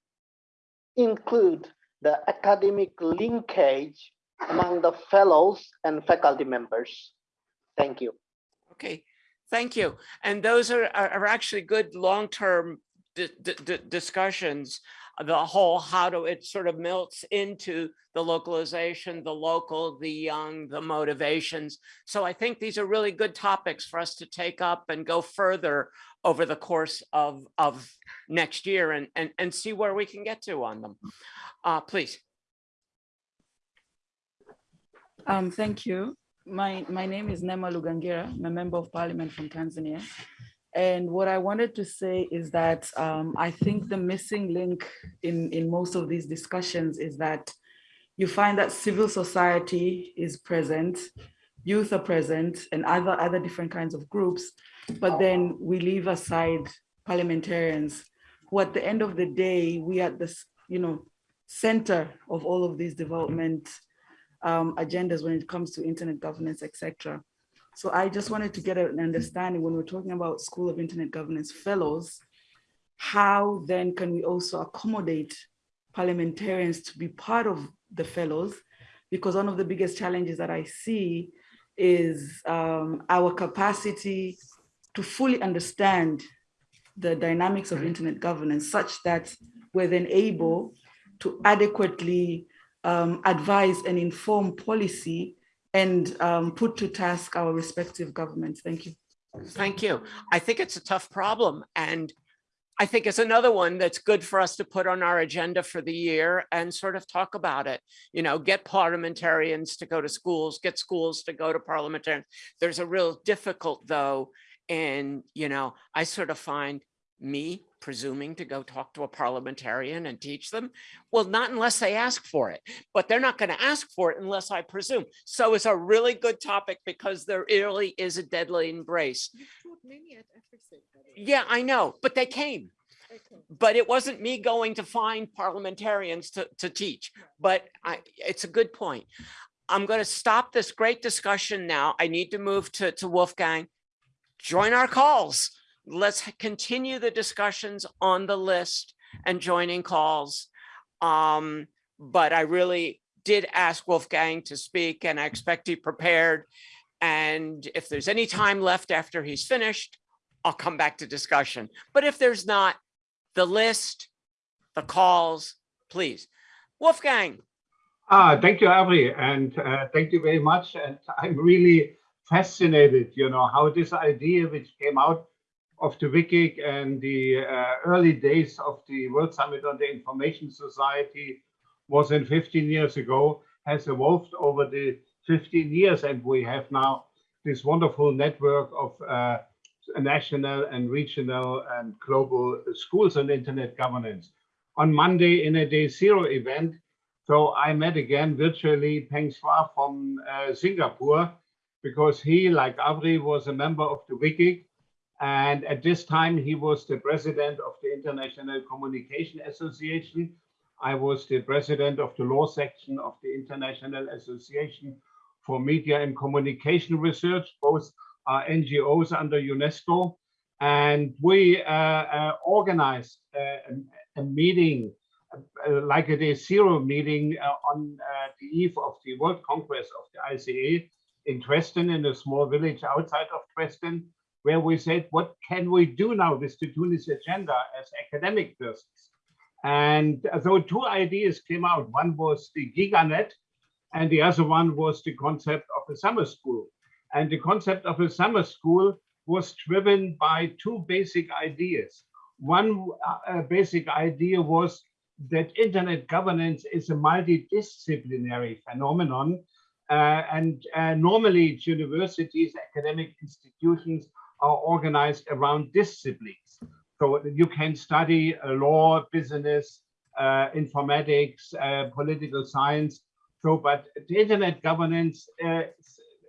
include the academic linkage among the fellows and faculty members. Thank you. Okay, thank you. And those are, are actually good long-term discussions, the whole how do it sort of melts into the localization, the local, the young, the motivations. So I think these are really good topics for us to take up and go further over the course of, of next year and, and, and see where we can get to on them. Uh, please. Um, thank you. My, my name is Neema Lugangira. I'm a member of parliament from Tanzania. And what I wanted to say is that um, I think the missing link in, in most of these discussions is that you find that civil society is present, youth are present, and other, other different kinds of groups, but then we leave aside parliamentarians who at the end of the day, we at the you know, center of all of these development um, agendas when it comes to internet governance, etc. So I just wanted to get an understanding when we're talking about School of Internet Governance Fellows, how then can we also accommodate parliamentarians to be part of the fellows? Because one of the biggest challenges that I see is um, our capacity to fully understand the dynamics of internet governance such that we're then able to adequately um, advise and inform policy and um, put to task our respective governments. Thank you. Thank you. I think it's a tough problem. And I think it's another one that's good for us to put on our agenda for the year and sort of talk about it. You know, get parliamentarians to go to schools, get schools to go to parliamentarians. There's a real difficult though, and you know, I sort of find me presuming to go talk to a parliamentarian and teach them? Well, not unless they ask for it, but they're not going to ask for it unless I presume. So it's a really good topic because there really is a deadly embrace. Yeah, I know, but they came. But it wasn't me going to find parliamentarians to, to teach, but I, it's a good point. I'm going to stop this great discussion now. I need to move to, to Wolfgang. Join our calls. Let's continue the discussions on the list and joining calls. Um, but I really did ask Wolfgang to speak and I expect he prepared. And if there's any time left after he's finished, I'll come back to discussion. But if there's not, the list, the calls, please. Wolfgang. Ah, thank you, Avri, and uh, thank you very much. And I'm really fascinated, you know, how this idea which came out of the WGIG and the uh, early days of the World Summit on the Information Society was in 15 years ago, has evolved over the 15 years. And we have now this wonderful network of uh, national and regional and global schools on internet governance. On Monday in a day zero event, so I met again virtually Peng Hwa from uh, Singapore because he, like Avri, was a member of the WGIG. And at this time, he was the president of the International Communication Association. I was the president of the law section of the International Association for Media and Communication Research. Both are NGOs under UNESCO. And we uh, uh, organized uh, a, a meeting uh, like a day zero meeting uh, on uh, the eve of the World Congress of the ICA in Dresden, in a small village outside of Dresden, where we said, what can we do now with the Tunis agenda as academic persons? And so two ideas came out. One was the GigaNet, and the other one was the concept of a summer school. And the concept of a summer school was driven by two basic ideas. One uh, basic idea was that internet governance is a multidisciplinary phenomenon. Uh, and uh, normally universities, academic institutions are organized around disciplines. So you can study uh, law, business, uh, informatics, uh, political science. So, but the internet governance uh,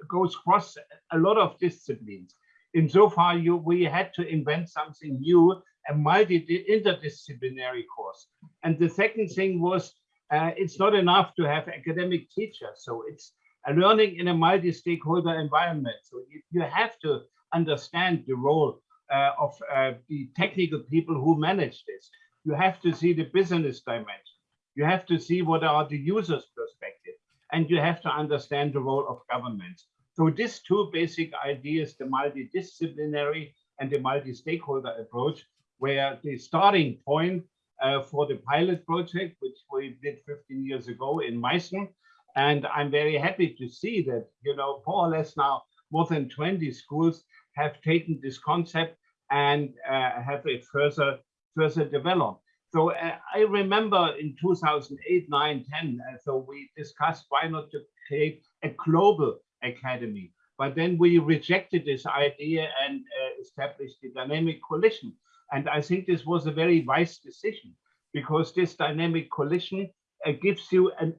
goes across a lot of disciplines. in Insofar, you we had to invent something new a multi-interdisciplinary course. And the second thing was, uh, it's not enough to have academic teachers. So it's learning in a multi-stakeholder environment. So you, you, have to understand the role uh, of uh, the technical people who manage this. You have to see the business dimension. You have to see what are the user's perspective. And you have to understand the role of governments. So these two basic ideas, the multidisciplinary and the multi-stakeholder approach, where the starting point uh, for the pilot project, which we did 15 years ago in Meissen. And I'm very happy to see that, you know, more or less now more than 20 schools have taken this concept and uh, have it further, further developed. So uh, I remember in 2008, 9, 10, uh, so we discussed why not to create a global academy. But then we rejected this idea and uh, established the dynamic coalition and I think this was a very wise decision because this dynamic coalition uh, gives you an,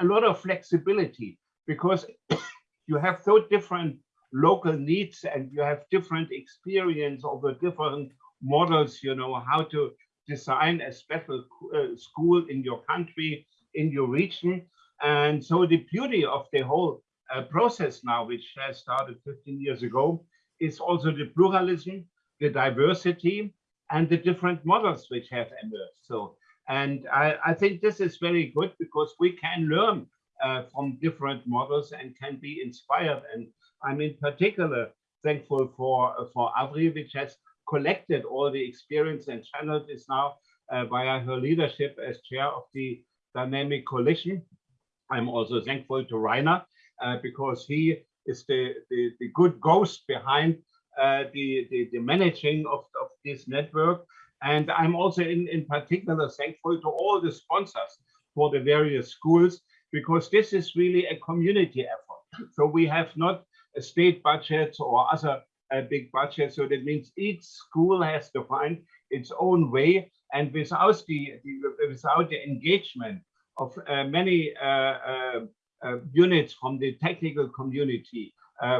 a lot of flexibility because you have so different local needs and you have different experience of the different models, you know, how to design a special uh, school in your country, in your region. And so the beauty of the whole uh, process now, which has started 15 years ago, is also the pluralism the diversity and the different models which have emerged. So, and I, I think this is very good because we can learn uh, from different models and can be inspired. And I'm in particular thankful for, for Avri, which has collected all the experience and channeled this now uh, via her leadership as chair of the Dynamic Coalition. I'm also thankful to Rainer uh, because he is the, the, the good ghost behind uh, the, the, the managing of, of this network. And I'm also in, in particular thankful to all the sponsors for the various schools, because this is really a community effort. So we have not a state budget or other uh, big budget. So that means each school has to find its own way. And without the, the without the engagement of uh, many uh, uh, uh units from the technical community,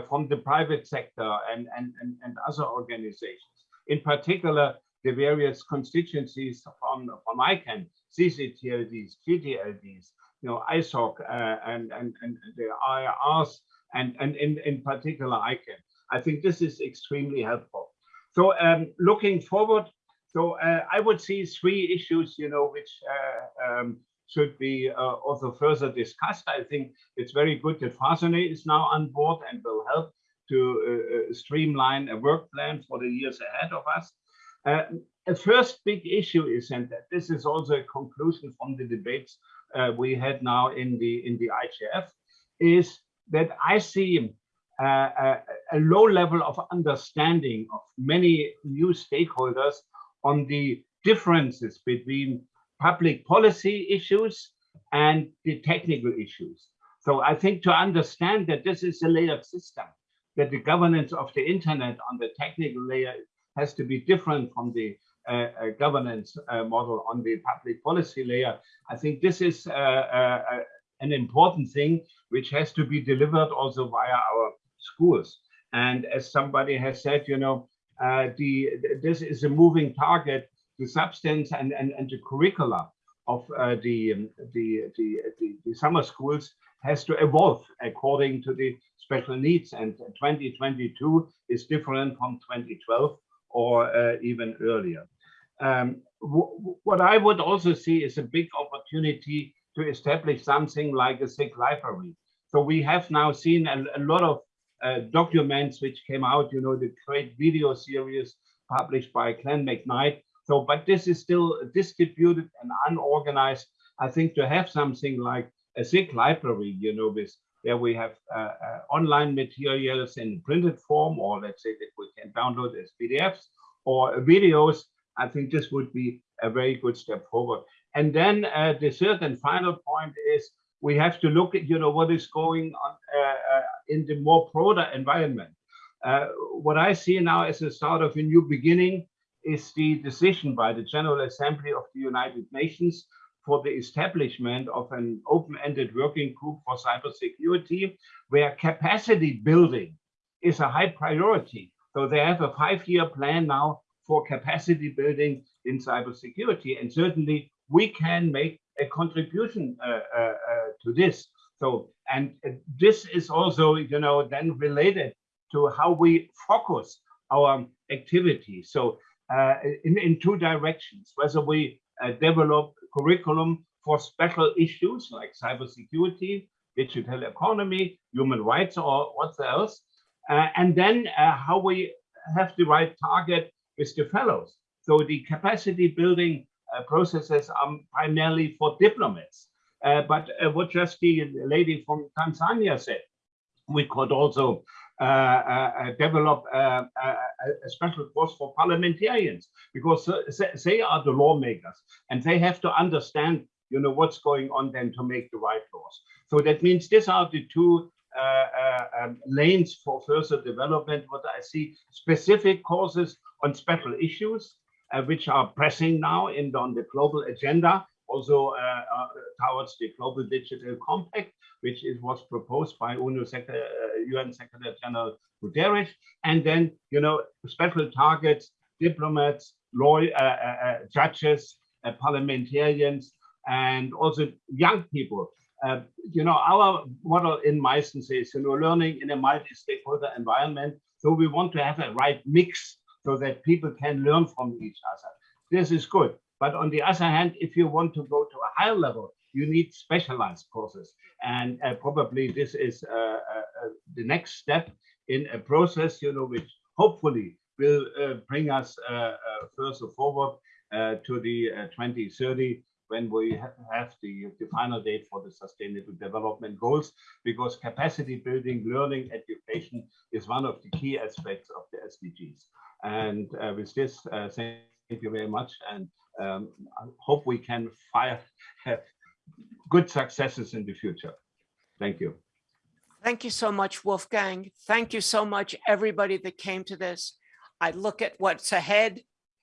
from the private sector and, and, and, and, other organizations. In particular, the various constituencies from, from ICANN, CCTLDs, GTLDs, you know, ISOC uh, and, and, and the IRRs, and, and in, in particular ICANN. I think this is extremely helpful. So um, looking forward, so uh, I would see three issues, you know, which uh, um, should be uh, also further discussed. I think it's very good that Farzaneh is now on board and will help to uh, streamline a work plan for the years ahead of us. Uh, a first big issue is, and this is also a conclusion from the debates uh, we had now in the in the IGF, is that I see uh, a, a, low level of understanding of many new stakeholders on the differences between public policy issues and the technical issues. So I think to understand that this is a layered system, that the governance of the internet on the technical layer has to be different from the uh, governance model on the public policy layer. I think this is uh, uh, uh, an important thing which has to be delivered also via our schools. And as somebody has said, you know, the this is a moving target. The substance and and, and the curricula of um, the, the the the summer schools has to evolve according to the special needs. And 2022 is different from 2012 or uh, even earlier. Um, what I would also see is a big opportunity to establish something like a SIG library. So we have now seen a, a lot of uh, documents which came out, you know, the great video series published by Glenn McKnight. So, but this is still distributed and unorganized. I think to have something like a SIG library, you know, with where we have uh, uh, online materials in printed form, or let's say that we can download as PDFs or videos, I think this would be a very good step forward. And then uh, the third and final point is we have to look at, you know, what is going on uh, in the more broader environment. Uh, what I see now as a start of a new beginning is the decision by the General Assembly of the United Nations for the establishment of an open-ended working group for cybersecurity, where capacity building is a high priority. So they have a five-year plan now for capacity building in cybersecurity, and certainly we can make a contribution uh, uh, uh, to this. So, and this is also, you know, then related to how we focus our activities. So, uh, in, in two directions, whether we uh, develop curriculum for special issues like cybersecurity, digital economy, human rights, or what else. Uh, and then uh, how we have the right target with the fellows. So the capacity building uh, processes are primarily for diplomats. Uh, but uh, what just the lady from Tanzania said, we could also develop a, a, special course for parliamentarians because they are the lawmakers and they have to understand you know what's going on then to make the right laws. So that means these are the two uh, uh, um, lanes for further development what i see specific courses on special issues uh, which are pressing now in on the global agenda also towards the global digital compact which is was proposed by Secretary, uh, UN Secretary General Guterres, and then you know special targets, diplomats, uh, uh, uh judges, uh, parliamentarians, and also young people. Uh, you know, our model in Meissen says, you know, learning in a multi-stakeholder environment. So we want to have a right mix so that people can learn from each other. This is good. But on the other hand, if you want to go to a higher level, you need specialized courses. And uh, probably this is uh, uh, uh, the next step in a process, you know, which hopefully will bring us further forward to the 2030 when we have the, the final date for the sustainable development goals, because capacity building, learning, education is one of the key aspects of the SDGs. And uh, with this, uh, thank you very much. And um, I hope we can fire, have good successes in the future. Thank you. Thank you so much, Wolfgang. Thank you so much, everybody that came to this. I look at what's ahead.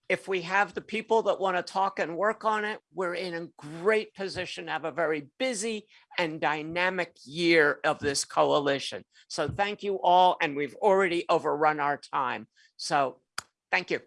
If we have the people that want to talk and work on it, we're in a great position to have a very busy and dynamic year of this coalition. So thank you all. And we've already overrun our time. So thank you.